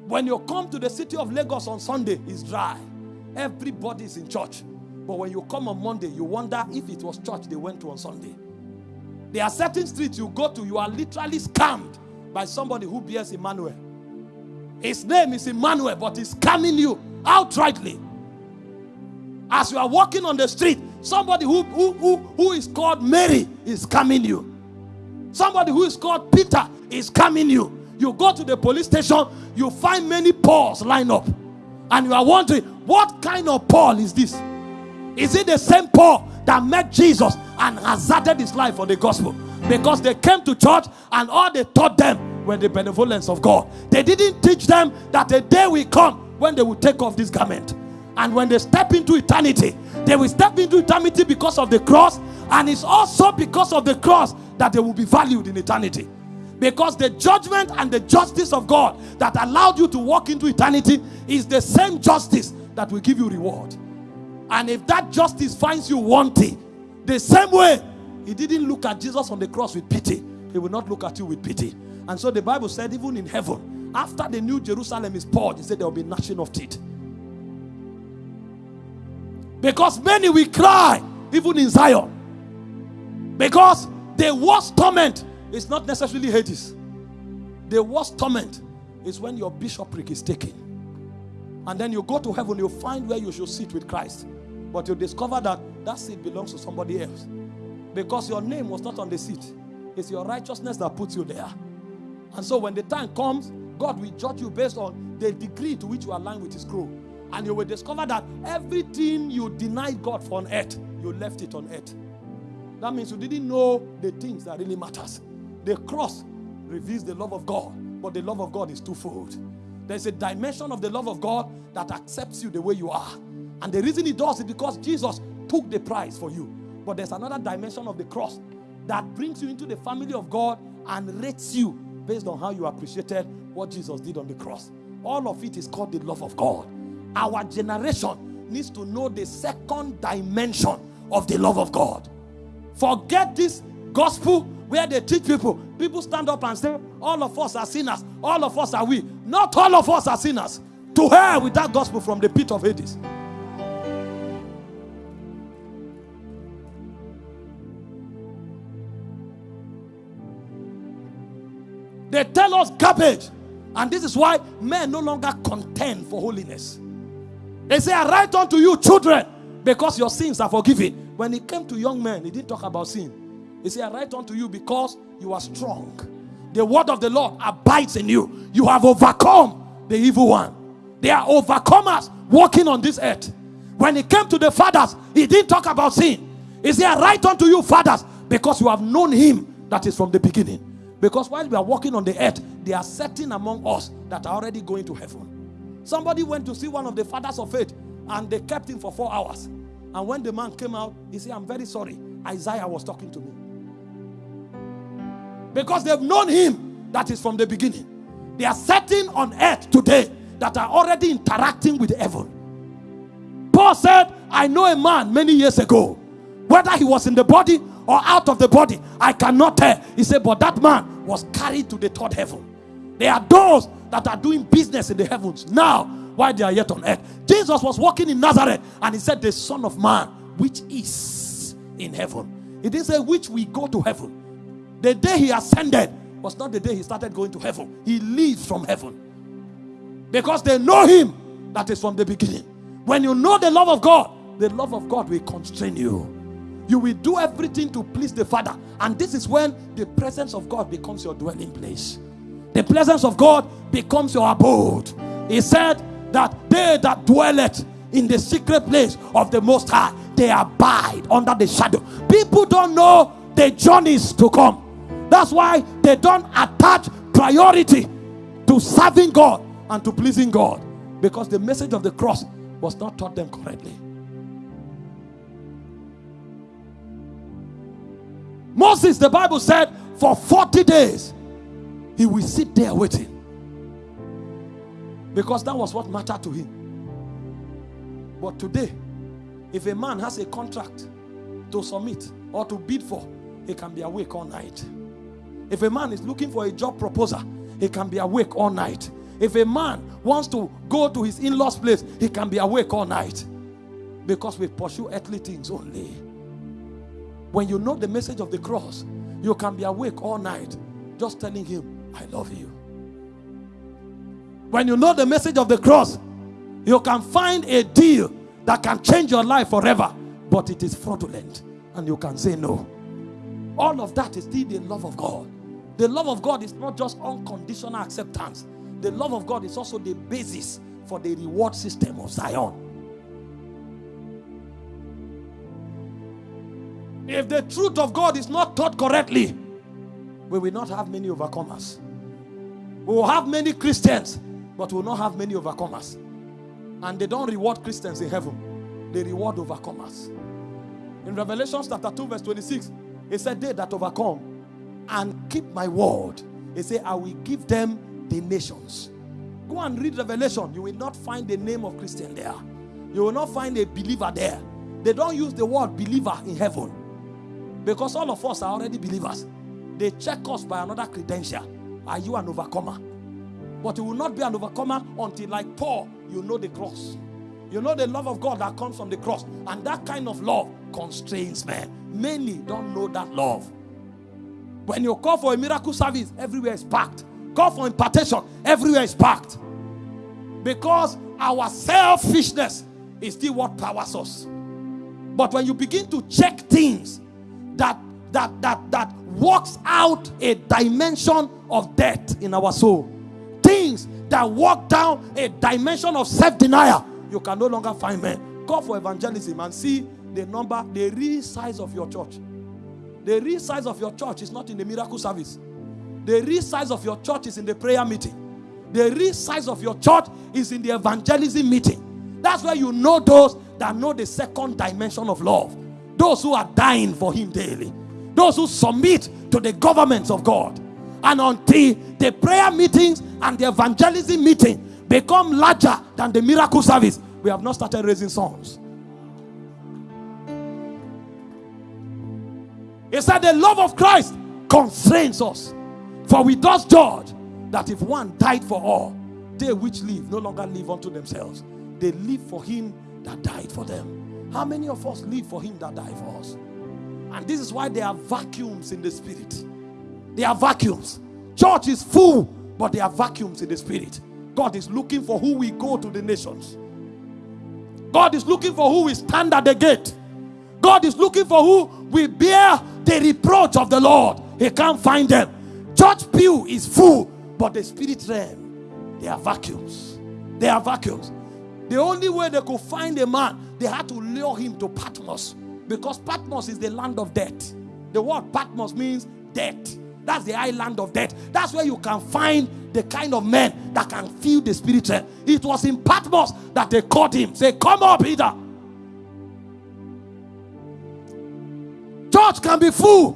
When you come to the city of Lagos on Sunday, it's dry. Everybody is in church. But when you come on Monday, you wonder if it was church they went to on Sunday. There are certain streets you go to, you are literally scammed by somebody who bears Emmanuel. His name is Emmanuel, but he's scamming you outrightly. As you are walking on the street, somebody who, who, who, who is called Mary is coming you. Somebody who is called Peter is coming you. You go to the police station, you find many Pauls line up. And you are wondering, what kind of Paul is this? Is it the same Paul that met Jesus and hazarded his life for the gospel because they came to church and all they taught them were the benevolence of God. They didn't teach them that a day will come when they will take off this garment. And when they step into eternity, they will step into eternity because of the cross, and it's also because of the cross that they will be valued in eternity. Because the judgment and the justice of God that allowed you to walk into eternity is the same justice that will give you reward. And if that justice finds you wanting, the same way he didn't look at Jesus on the cross with pity, he will not look at you with pity. And so the Bible said, even in heaven, after the new Jerusalem is poured, he said there will be gnashing of teeth. Because many will cry, even in Zion. Because the worst torment is not necessarily Hades. The worst torment is when your bishopric is taken. And then you go to heaven, you find where you should sit with Christ. But you discover that that seat belongs to somebody else. Because your name was not on the seat, it's your righteousness that puts you there. And so when the time comes, God will judge you based on the degree to which you align with His scroll. And you will discover that everything you denied God for on earth, you left it on earth. That means you didn't know the things that really matters. The cross reveals the love of God, but the love of God is twofold. There's a dimension of the love of God that accepts you the way you are. And the reason it does is because Jesus took the price for you. But there's another dimension of the cross that brings you into the family of God and rates you based on how you appreciated what Jesus did on the cross. All of it is called the love of God. Our generation needs to know the second dimension of the love of God. Forget this gospel where they teach people. People stand up and say, All of us are sinners. All of us are we. Not all of us are sinners. To hell with that gospel from the pit of Hades. They tell us garbage. And this is why men no longer contend for holiness. They say, I write unto you, children, because your sins are forgiven. When it came to young men, he didn't talk about sin. He said, I write unto you because you are strong. The word of the Lord abides in you. You have overcome the evil one. They are overcomers walking on this earth. When it came to the fathers, he didn't talk about sin. He said, I write unto you, fathers, because you have known him that is from the beginning. Because while we are walking on the earth, there are certain among us that are already going to heaven. Somebody went to see one of the fathers of faith and they kept him for four hours. And when the man came out, he said, I'm very sorry. Isaiah was talking to me. Because they've known him that is from the beginning. They are certain on earth today that are already interacting with heaven. Paul said, I know a man many years ago, whether he was in the body or out of the body, I cannot tell. He said, But that man was carried to the third heaven. There are those that are doing business in the heavens now while they are yet on earth. Jesus was walking in Nazareth and he said, The Son of Man, which is in heaven. He didn't say, Which we go to heaven. The day he ascended was not the day he started going to heaven. He leaves from heaven because they know him that is from the beginning. When you know the love of God, the love of God will constrain you. You will do everything to please the Father. And this is when the presence of God becomes your dwelling place. The presence of God becomes your abode. He said that they that dwelleth in the secret place of the Most High, they abide under the shadow. People don't know the journeys to come. That's why they don't attach priority to serving God and to pleasing God because the message of the cross was not taught them correctly. Moses, the Bible said, for 40 days he will sit there waiting because that was what mattered to him. But today, if a man has a contract to submit or to bid for, he can be awake all night. If a man is looking for a job proposal, he can be awake all night. If a man wants to go to his in law's place, he can be awake all night. Because we pursue earthly things only. When you know the message of the cross, you can be awake all night just telling him, I love you. When you know the message of the cross, you can find a deal that can change your life forever, but it is fraudulent and you can say no. All of that is still the love of God. The love of God is not just unconditional acceptance, the love of God is also the basis for the reward system of Zion. If the truth of God is not taught correctly, we will not have many overcomers. We will have many Christians, but we will not have many overcomers. And they don't reward Christians in heaven, they reward overcomers. In Revelation chapter 2, verse 26, it said, They that overcome and keep my word, he said, I will give them the nations. Go and read Revelation. You will not find the name of Christian there. You will not find a believer there. They don't use the word believer in heaven. Because all of us are already believers. They check us by another credential. Are you an overcomer? But you will not be an overcomer until, like Paul, you know the cross. You know the love of God that comes from the cross. And that kind of love constrains men. Many don't know that love. When you call for a miracle service, everywhere is packed. Call for impartation, everywhere is packed. Because our selfishness is still what powers us. But when you begin to check things that that that that works out a dimension of death in our soul, things that walk down a dimension of self-denial, you can no longer find men. Call for evangelism and see the number, the real size of your church. The real size of your church is not in the miracle service. The real size of your church is in the prayer meeting. The real size of your church is in the evangelism meeting. That's where you know those that know the second dimension of love. Those who are dying for Him daily. Those who submit to the governments of God. And until the prayer meetings and the evangelism meeting become larger than the miracle service, we have not started raising sons. He said, The love of Christ constrains us. For we thus judge that if one died for all, they which live no longer live unto themselves. They live for him that died for them. How many of us live for him that died for us? And this is why there are vacuums in the spirit. There are vacuums. Church is full, but there are vacuums in the spirit. God is looking for who we go to the nations. God is looking for who we stand at the gate. God is looking for who we bear the reproach of the Lord. He can't find them. Church pew is full, but the spirit realm, there are vacuums. There are vacuums. The only way they could find a man, they had to lure him to Patmos because Patmos is the land of death. The word Patmos means death. That's the island of death. That's where you can find the kind of men that can feel the spirit. It was in Patmos that they caught him. Say, Come up, Peter. Church can be full,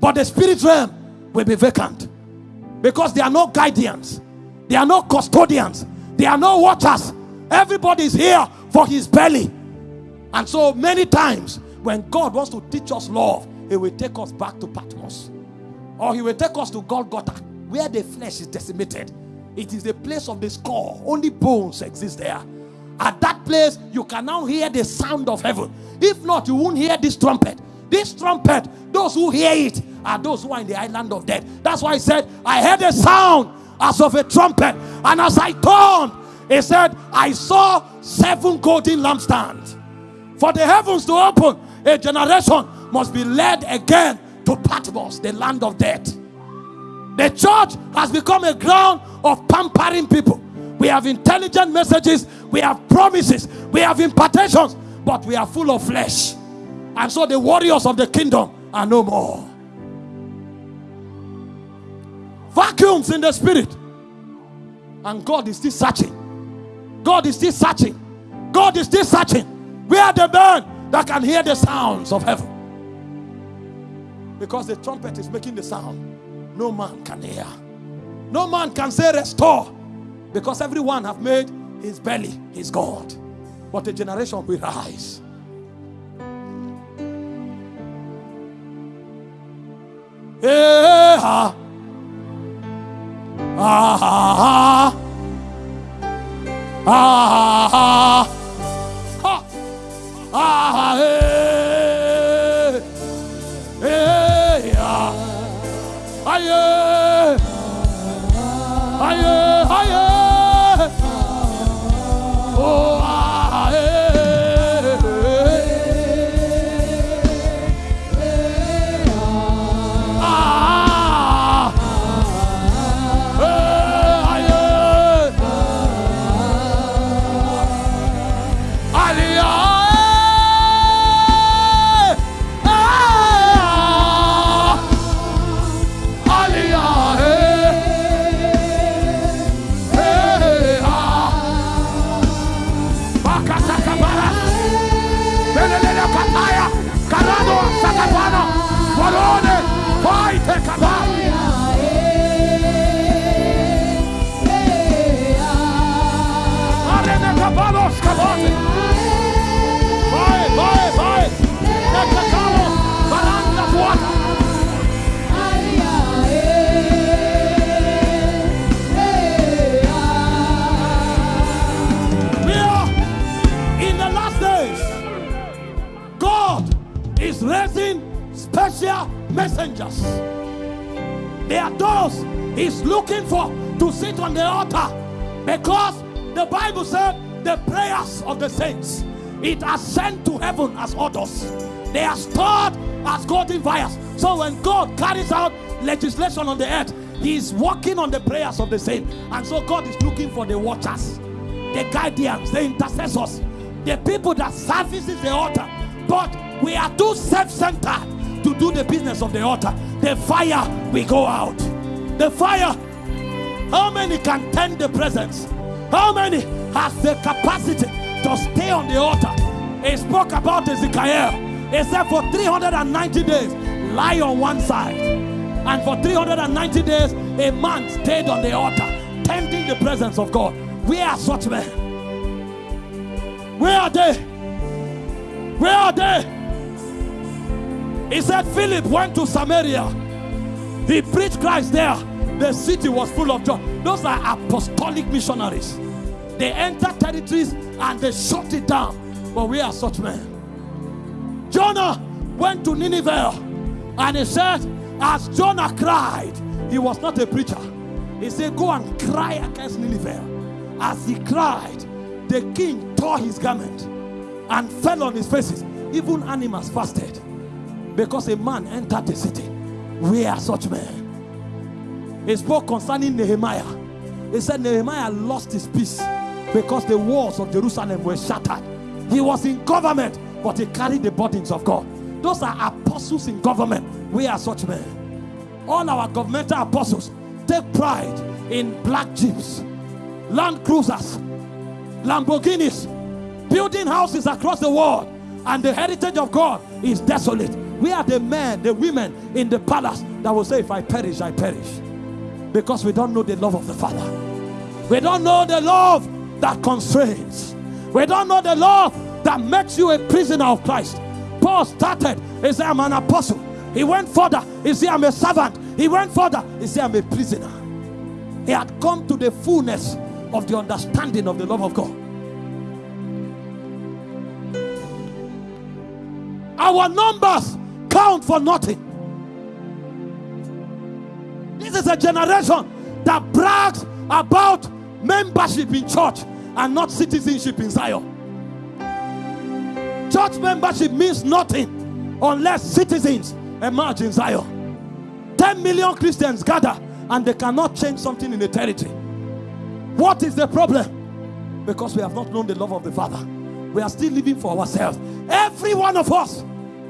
but the spirit realm will be vacant because there are no guardians, there are no custodians, there are no watchers. Everybody is here for his belly. And so many times when God wants to teach us love, he will take us back to Patmos or he will take us to Golgotha where the flesh is decimated. It is the place of the skull, only bones exist there. At that place, you can now hear the sound of heaven. If not, you won't hear this trumpet. This trumpet, those who hear it are those who are in the island of death. That's why he said, I heard a sound as of a trumpet. And as I turned, he said, I saw seven golden lampstands. For the heavens to open, a generation must be led again to Patmos, the land of death. The church has become a ground of pampering people. We have intelligent messages, we have promises, we have impartations, but we are full of flesh. And so the warriors of the kingdom are no more. Vacuums in the spirit. And God is still searching. God is still searching. God is still searching. We are the men that can hear the sounds of heaven. Because the trumpet is making the sound. No man can hear. No man can say restore. Because everyone have made his belly his God. But a generation will rise. Yeah. Ah. Ah. Ah. Ah. Ah. Eh. Eh. Ah. Aye. Aye. Aye. Oh. Messengers. They are those he's looking for to sit on the altar because the Bible said the prayers of the saints it ascend to heaven as orders. They are stored as golden vials. So when God carries out legislation on the earth, He is working on the prayers of the saints. And so God is looking for the watchers, the guardians, the intercessors, the people that services the altar. But we are too self-centered to do the business of the altar. The fire we go out. The fire. How many can tend the presence? How many has the capacity to stay on the altar? He spoke about Ezekiel. He said for 390 days, lie on one side. And for 390 days, a man stayed on the altar, tending the presence of God. Where are such men? Where are they? Where are they? He said Philip went to Samaria. He preached Christ there. The city was full of joy. Those are apostolic missionaries. They enter territories and they shut it down. But we are such men. Jonah went to Nineveh and he said, as Jonah cried, he was not a preacher. He said, Go and cry against Nineveh. As he cried, the king tore his garment and fell on his faces. Even animals fasted because a man entered the city. We are such men. He spoke concerning Nehemiah. He said Nehemiah lost his peace because the walls of Jerusalem were shattered. He was in government, but he carried the burdens of God. Those are apostles in government. We are such men. All our governmental apostles take pride in black jeeps, Land Cruisers, Lamborghinis, building houses across the world, and the heritage of God is desolate. We are the men, the women in the palace that will say, If I perish, I perish. Because we don't know the love of the Father. We don't know the love that constrains. We don't know the love that makes you a prisoner of Christ. Paul started, he said, I'm an apostle. He went further, he said, I'm a servant. He went further, he said, I'm a prisoner. He had come to the fullness of the understanding of the love of God. Our numbers count for nothing. This is a generation that brags about membership in church and not citizenship in Zion. Church membership means nothing unless citizens emerge in Zion. 10 million Christians gather and they cannot change something in the territory. What is the problem? Because we have not known the love of the Father. We are still living for ourselves. Every one of us,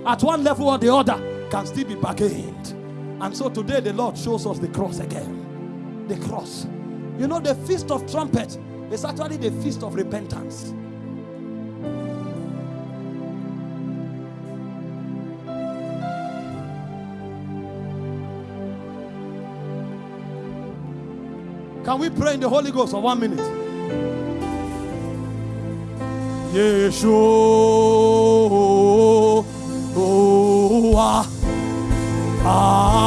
at one level or the other, can still be bargained. And so today the Lord shows us the cross again. The cross. You know, the feast of trumpet is actually the feast of repentance. Can we pray in the Holy Ghost for one minute? Yeshua. Ah,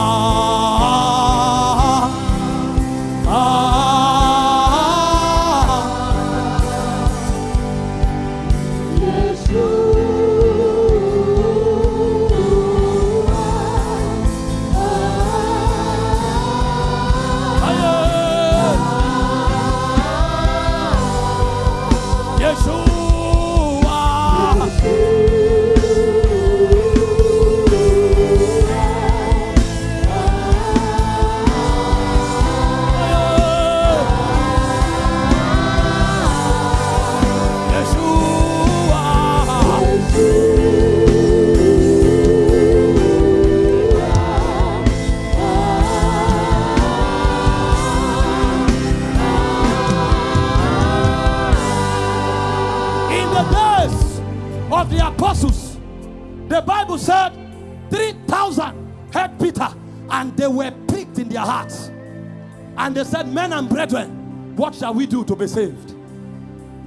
And they said, Men and brethren, what shall we do to be saved?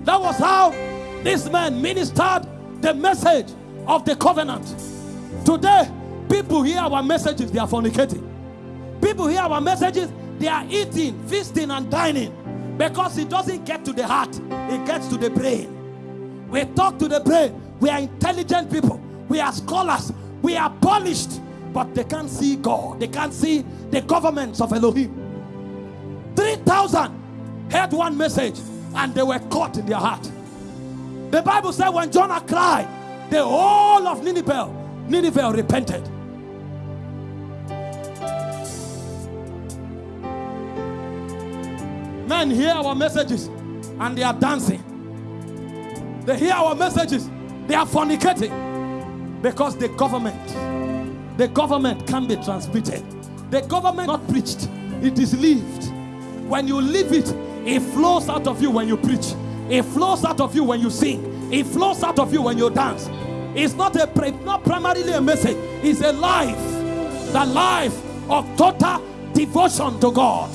That was how this man ministered the message of the covenant. Today, people hear our messages, they are fornicating. People hear our messages, they are eating, feasting, and dining because it doesn't get to the heart, it gets to the brain. We talk to the brain. We are intelligent people. We are scholars. We are polished. but they can't see God. They can't see the governments of Elohim. 3,000 heard one message and they were caught in their heart. The Bible said when Jonah cried, the whole of Nineveh, Nineveh repented. Men hear our messages and they are dancing. They hear our messages, they are fornicating because the government, the government can be transmitted. The government not preached, it is lived. When you live it, it flows out of you when you preach. It flows out of you when you sing. It flows out of you when you dance. It's not a not primarily a message. It's a life, the life of total devotion to God.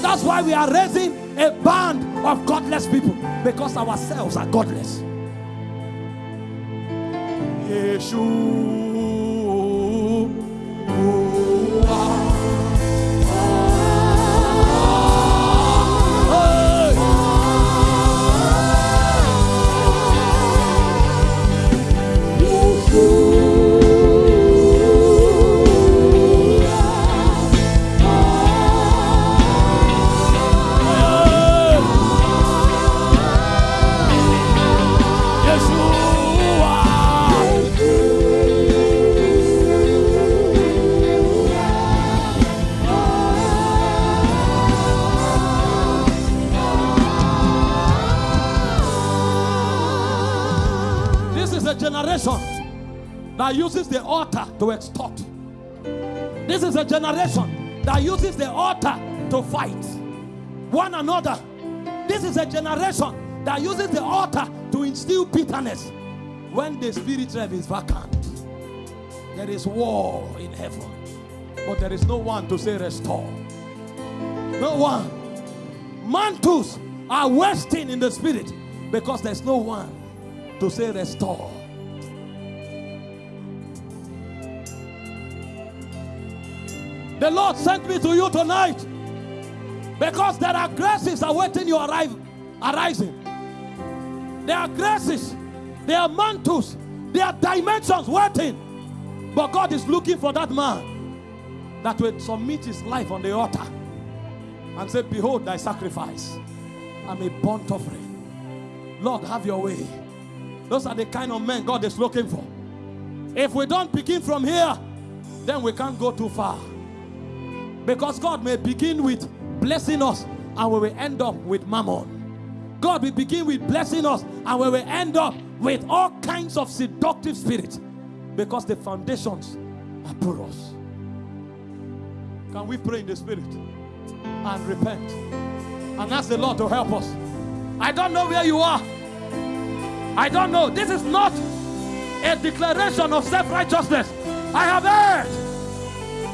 That's why we are raising a band of godless people because ourselves are godless. Yeshua. Is a generation that uses the altar to fight one another. This is a generation that uses the altar to instill bitterness. When the spirit realm is vacant, there is war in heaven, but there is no one to say restore. No one. Mantles are wasting in the spirit because there's no one to say restore. The Lord sent me to you tonight because there are graces awaiting your arrival, arising. There are graces, there are mantles, there are dimensions waiting. But God is looking for that man that will submit his life on the altar and say, Behold, thy sacrifice. I'm a burnt offering. Lord, have your way. Those are the kind of men God is looking for. If we don't begin from here, then we can't go too far. Because God may begin with blessing us and we will end up with mammon. God will begin with blessing us and we will end up with all kinds of seductive spirits because the foundations are porous. Can we pray in the spirit and repent and ask the Lord to help us? I don't know where you are. I don't know. This is not a declaration of self righteousness. I have heard.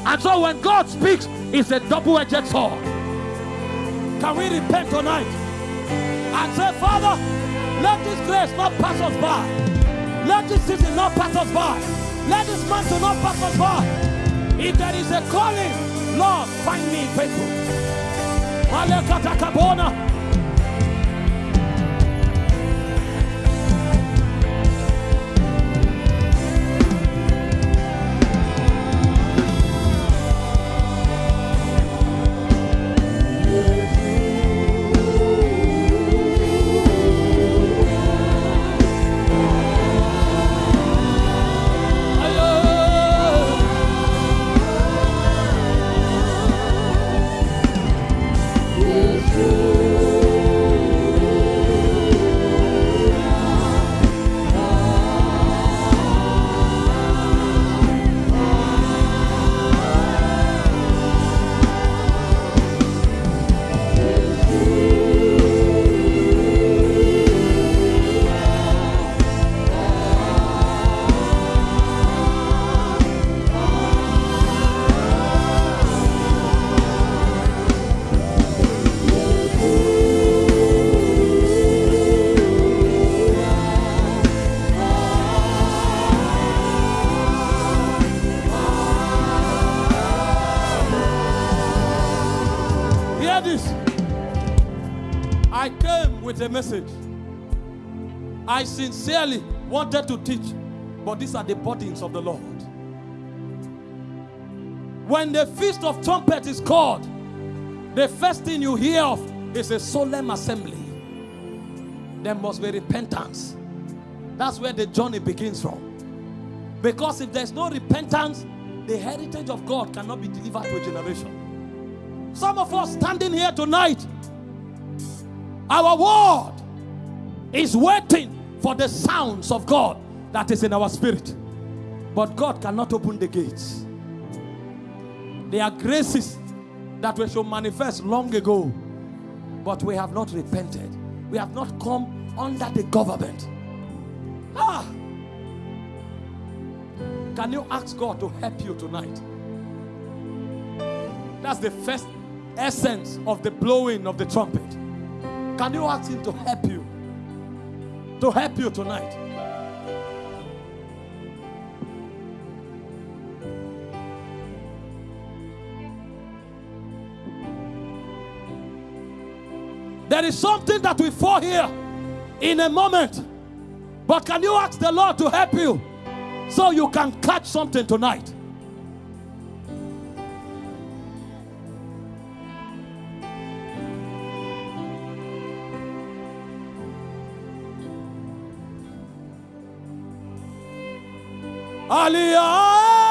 And so when God speaks, it's a double-edged sword. Can we repent tonight and say, Father, let this grace not pass us by. Let this season not pass us by. Let this month not pass us by. If there is a calling, Lord, find me faithful. Message. I sincerely wanted to teach, but these are the burdens of the Lord. When the feast of trumpet is called, the first thing you hear of is a solemn assembly. There must be repentance. That's where the journey begins from. Because if there's no repentance, the heritage of God cannot be delivered to a generation. Some of us standing here tonight, our word is waiting for the sounds of God that is in our spirit. But God cannot open the gates. There are graces that we should manifest long ago, but we have not repented. We have not come under the government. Ah! Can you ask God to help you tonight? That's the first essence of the blowing of the trumpet. Can you ask Him to help you? To help you tonight. There is something that we fall here in a moment. But can you ask the Lord to help you so you can catch something tonight? Aliyah!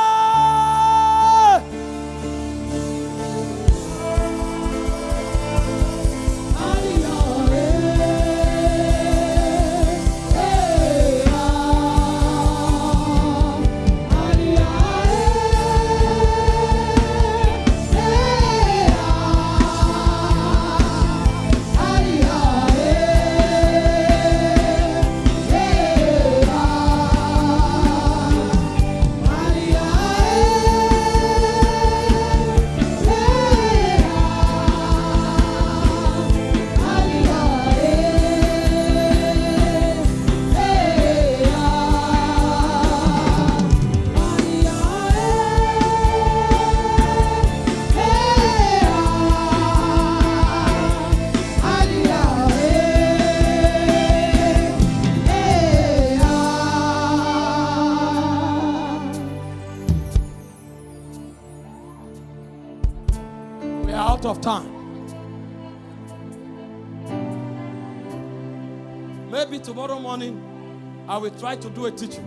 I will try to do a teaching.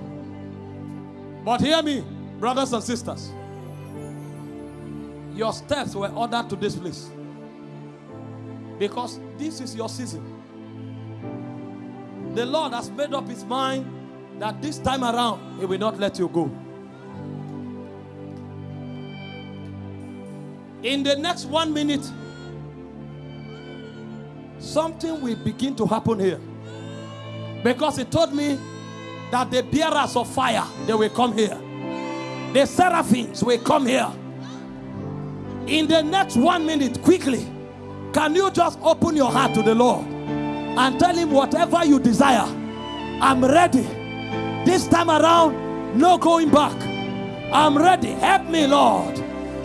But hear me, brothers and sisters. Your steps were ordered to this place. Because this is your season. The Lord has made up his mind that this time around he will not let you go. In the next one minute, something will begin to happen here. Because he told me that the bearers of fire, they will come here. The seraphims will come here. In the next one minute, quickly, can you just open your heart to the Lord and tell him whatever you desire? I'm ready. This time around, no going back. I'm ready. Help me, Lord.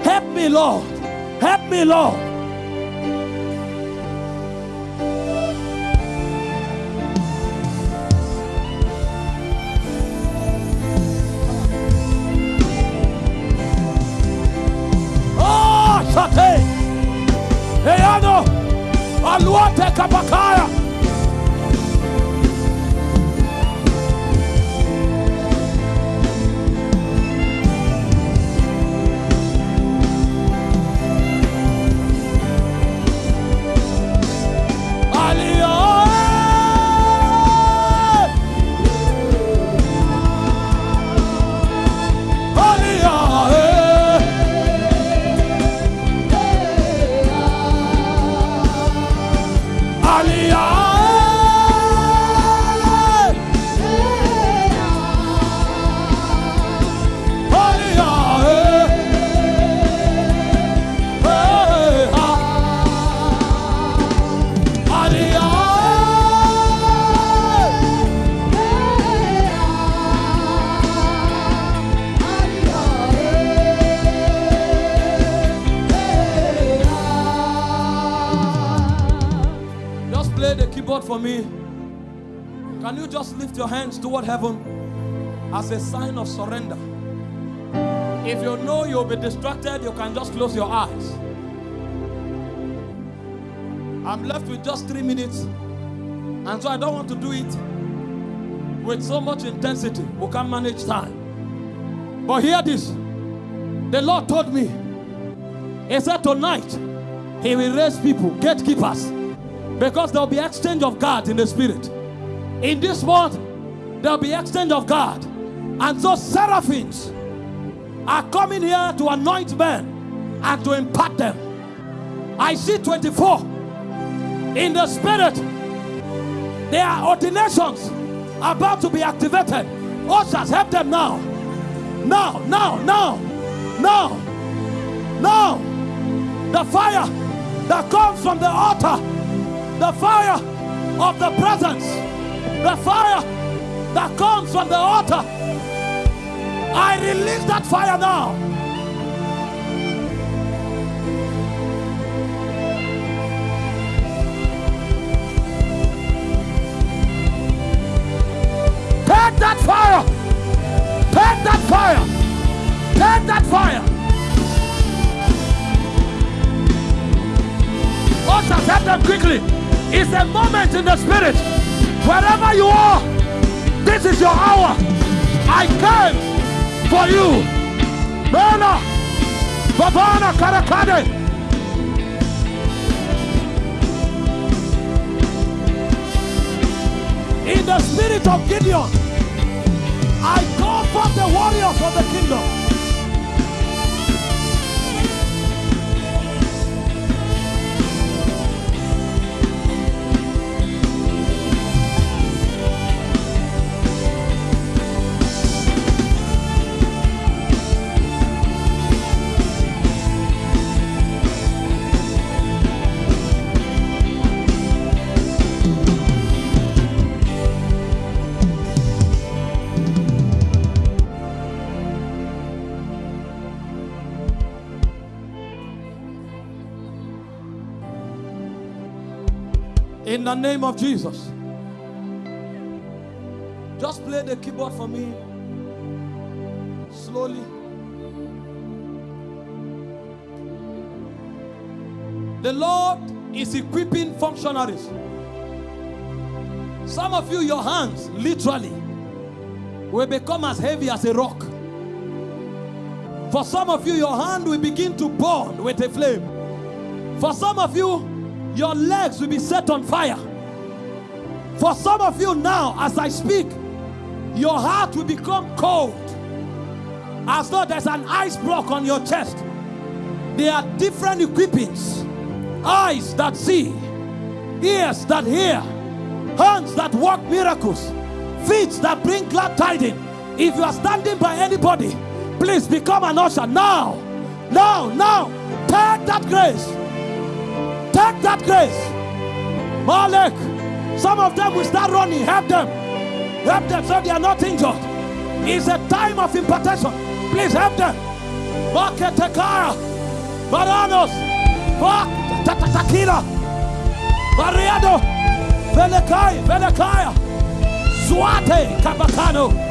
Help me, Lord. Help me, Lord. Шапака! Lift your hands toward heaven as a sign of surrender? If you know you'll be distracted, you can just close your eyes. I'm left with just three minutes, and so I don't want to do it with so much intensity. We can't manage time. But hear this the Lord told me, He said, Tonight, He will raise people, gatekeepers, because there'll be exchange of guards in the spirit. In this month, there'll be exchange of God. And so, seraphims are coming here to anoint men and to impart them. I see 24 in the spirit. There are ordinations about to be activated. Ushers, help them now. Now, now, now, now, now. The fire that comes from the altar, the fire of the presence, the fire that comes from the altar. I release that fire now. Take that fire. Take that fire. Take that fire. Ushers, help them quickly. It's a moment in the spirit. Wherever you are, this is your hour. I came for you. Bela, Babana Karakade. In the spirit of Gideon, I call forth the warriors of the kingdom. In the name of Jesus. Just play the keyboard for me. Slowly. The Lord is equipping functionaries. Some of you, your hands literally will become as heavy as a rock. For some of you, your hand will begin to burn with a flame. For some of you, your legs will be set on fire. For some of you now, as I speak, your heart will become cold as though there's an ice block on your chest. There are different equippings eyes that see, ears that hear, hands that work miracles, feet that bring glad tidings. If you are standing by anybody, please become an usher now. Now, now, take that grace. Take that grace. Malek, some of them will start running. Help them. Help them so they are not injured. It's a time of impartation. Please help them. Maketekaya, Baranos, Bak, Tatakila, Bariado, Velekai, Velekaya, Swate, Kabakano.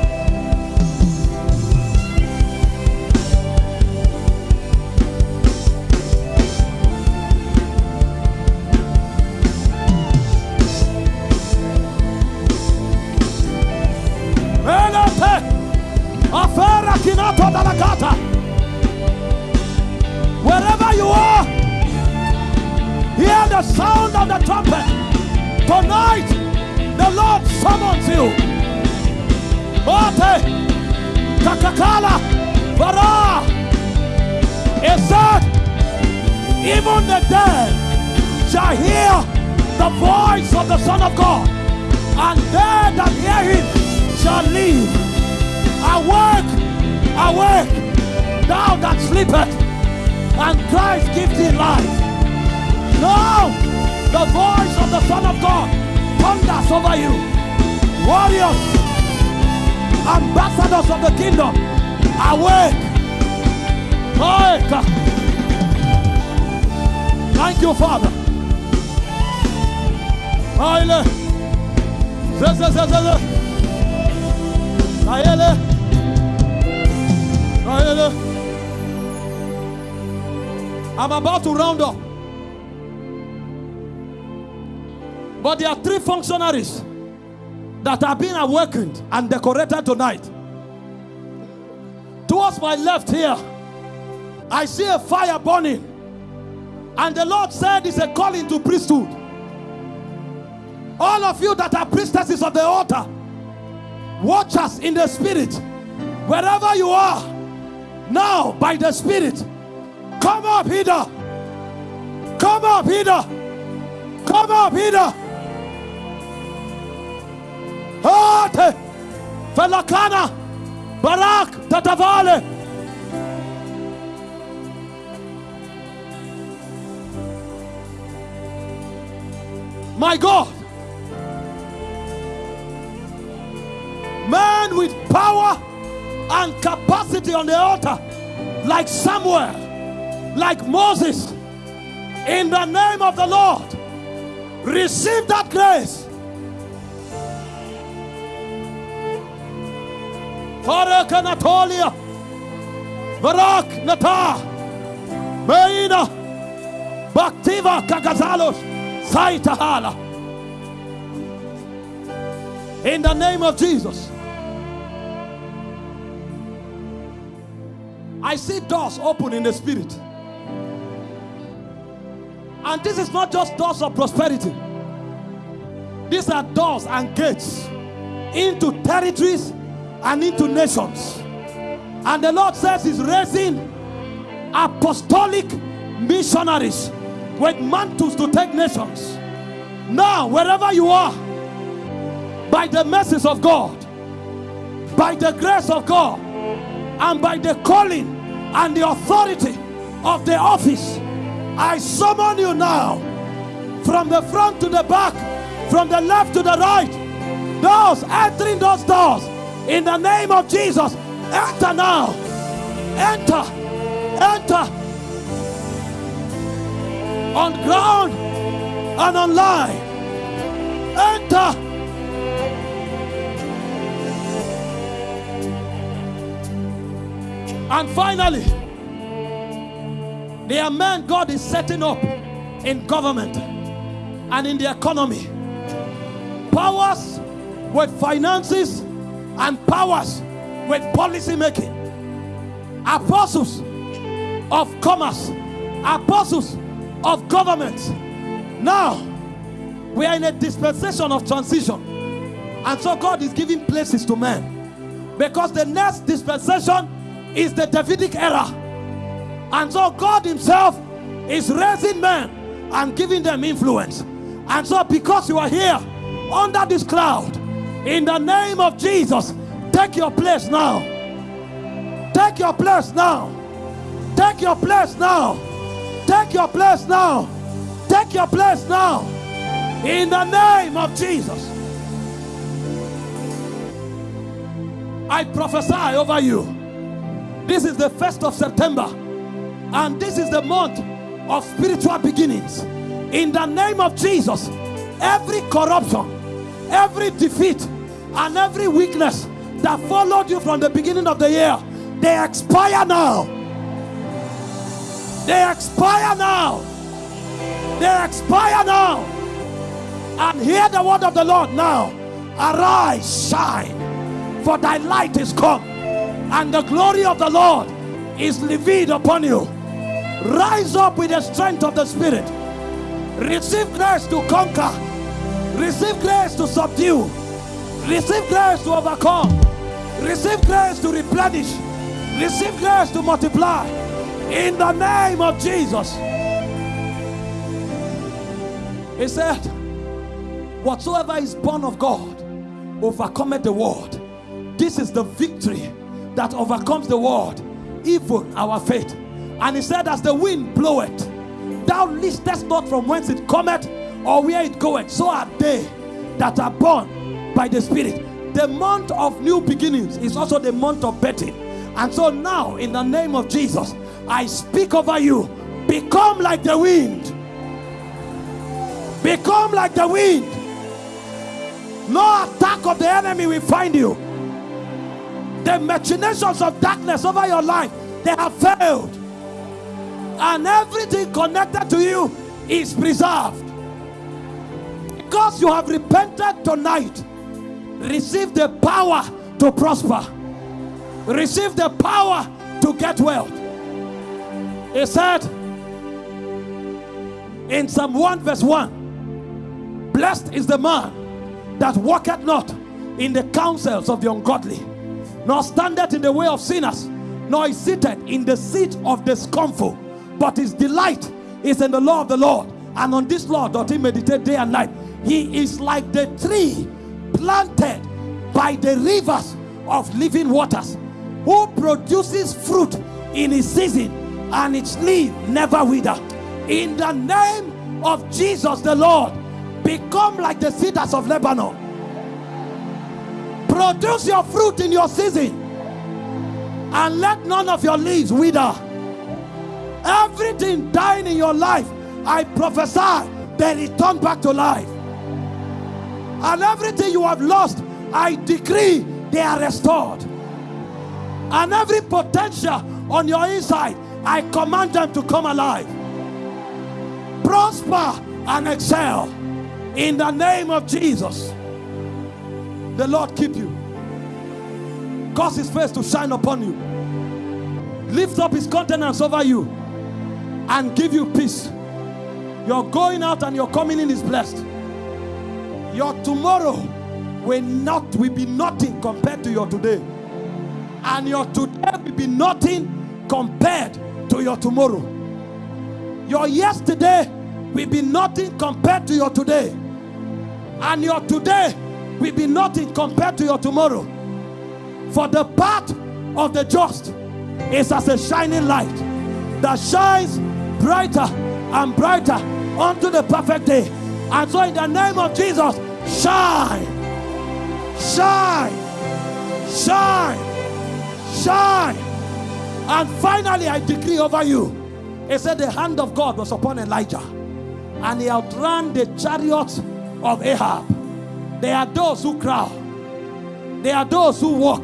Of the Son of God, and they that hear him shall live. Awake, awake, thou that sleepeth, and Christ gives thee life. Now, the voice of the Son of God thunders over you. Warriors, ambassadors of the kingdom, awake. Awake. Thank you, Father. Ze. Hayele. Hayele. I'm about to round up. But there are three functionaries that are being awakened and decorated tonight. Towards my left here, I see a fire burning. And the Lord said it's a calling to priesthood. All of you that are priestesses of the altar, watch us in the spirit. Wherever you are, now by the spirit, come up here. Come up here. Come up here. Ate, Felakana, Barak, Tatavale. My God. Man with power and capacity on the altar, like Samuel, like Moses, in the name of the Lord, receive that grace. Farak Anatolia, Barak Nata, Meina, Baktiva Kagazalos, Saitahala. In the name of Jesus. I see doors open in the spirit. And this is not just doors of prosperity, these are doors and gates into territories and into nations. And the Lord says He's raising apostolic missionaries with mantles to take nations. Now, wherever you are, by the mercies of God, by the grace of God, and by the calling and the authority of the office, I summon you now from the front to the back, from the left to the right. Those entering those doors in the name of Jesus, enter now. Enter, enter on ground and online. Enter. And finally, there are men God is setting up in government and in the economy. Powers with finances and powers with policy making. Apostles of commerce, apostles of government. Now, we are in a dispensation of transition. And so God is giving places to men. Because the next dispensation is the Davidic era. And so God Himself is raising men and giving them influence. And so, because you are here under this cloud, in the name of Jesus, take your place now. Take your place now. Take your place now. Take your place now. Take your place now. In the name of Jesus. I prophesy over you. This is the 1st of September. And this is the month of spiritual beginnings. In the name of Jesus, every corruption, every defeat, and every weakness that followed you from the beginning of the year, they expire now. They expire now. They expire now. And hear the word of the Lord now. Arise, shine, for thy light is come, and the glory of the Lord is revealed upon you. Rise up with the strength of the Spirit. Receive grace to conquer. Receive grace to subdue. Receive grace to overcome. Receive grace to replenish. Receive grace to multiply. In the name of Jesus. He said, Whatsoever is born of God overcometh the world. This is the victory that overcomes the world, even our faith. And he said, As the wind bloweth, thou listest not from whence it cometh or where it goeth. So are they that are born by the Spirit. The month of new beginnings is also the month of betting. And so now, in the name of Jesus, I speak over you. Become like the wind. Become like the wind. No attack of the enemy will find you. The machinations of darkness over your life, they have failed. and everything connected to you is preserved. Because you have repented tonight, receive the power to prosper, receive the power to get wealth. He said in Psalm 1, verse 1 Blessed is the man that walketh not in the counsels of the ungodly, nor standeth in the way of sinners, nor is seated in the seat of the scornful, but his delight is in the law of the Lord, and on this law doth he meditate day and night. He is like the tree planted by the rivers of living waters, who produces fruit in his season, and its leaf never wither. In the name of Jesus the Lord, become like the cedars of Lebanon. Produce your fruit in your season, and let none of your leaves wither. Everything dying in your life, I prophesy, they return back to life. And everything you have lost, I decree they are restored. And every potential on your inside, I command them to come alive. Prosper and excel in the name of Jesus. The Lord keep you, cause his face to shine upon you, lift up his countenance over you, and give you peace. Your going out and your coming in is blessed. Your tomorrow will not will be nothing compared to your today. And your today will be nothing compared to your tomorrow. Your yesterday will be nothing compared to your today. And your today will be nothing compared to your tomorrow. For the path of the just is as a shining light that shines brighter and brighter unto the perfect day. And so, in the name of Jesus, shine, shine, shine, shine. And finally, I decree over you. It said the hand of God was upon Elijah, and he outran the chariots of Ahab. There are those who crawl, there are those who walk,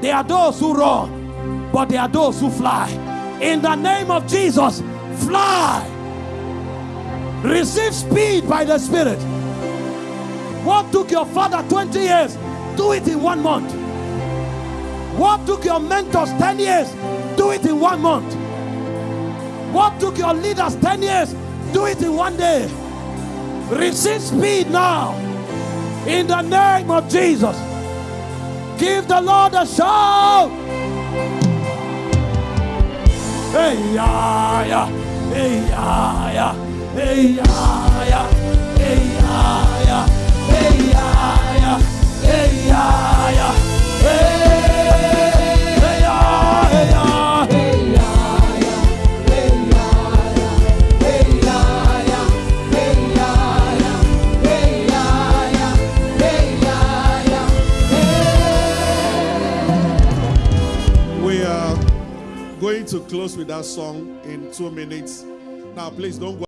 there are those who run, but there are those who fly. In the name of Jesus, fly. Receive speed by the Spirit. What took your father 20 years, do it in one month. What took your mentors 10 years, do it in one month. What took your leaders 10 years, do it in one day. Receive speed now. In the name of Jesus. Give the Lord a shout. Hey, yeah, yeah. Hey, yeah, yeah. Hey, yeah, yeah. Hey, yeah, yeah. Hey, yeah, yeah. Hey, yeah, yeah. Hey, close with that song in two minutes. Now, please don't go.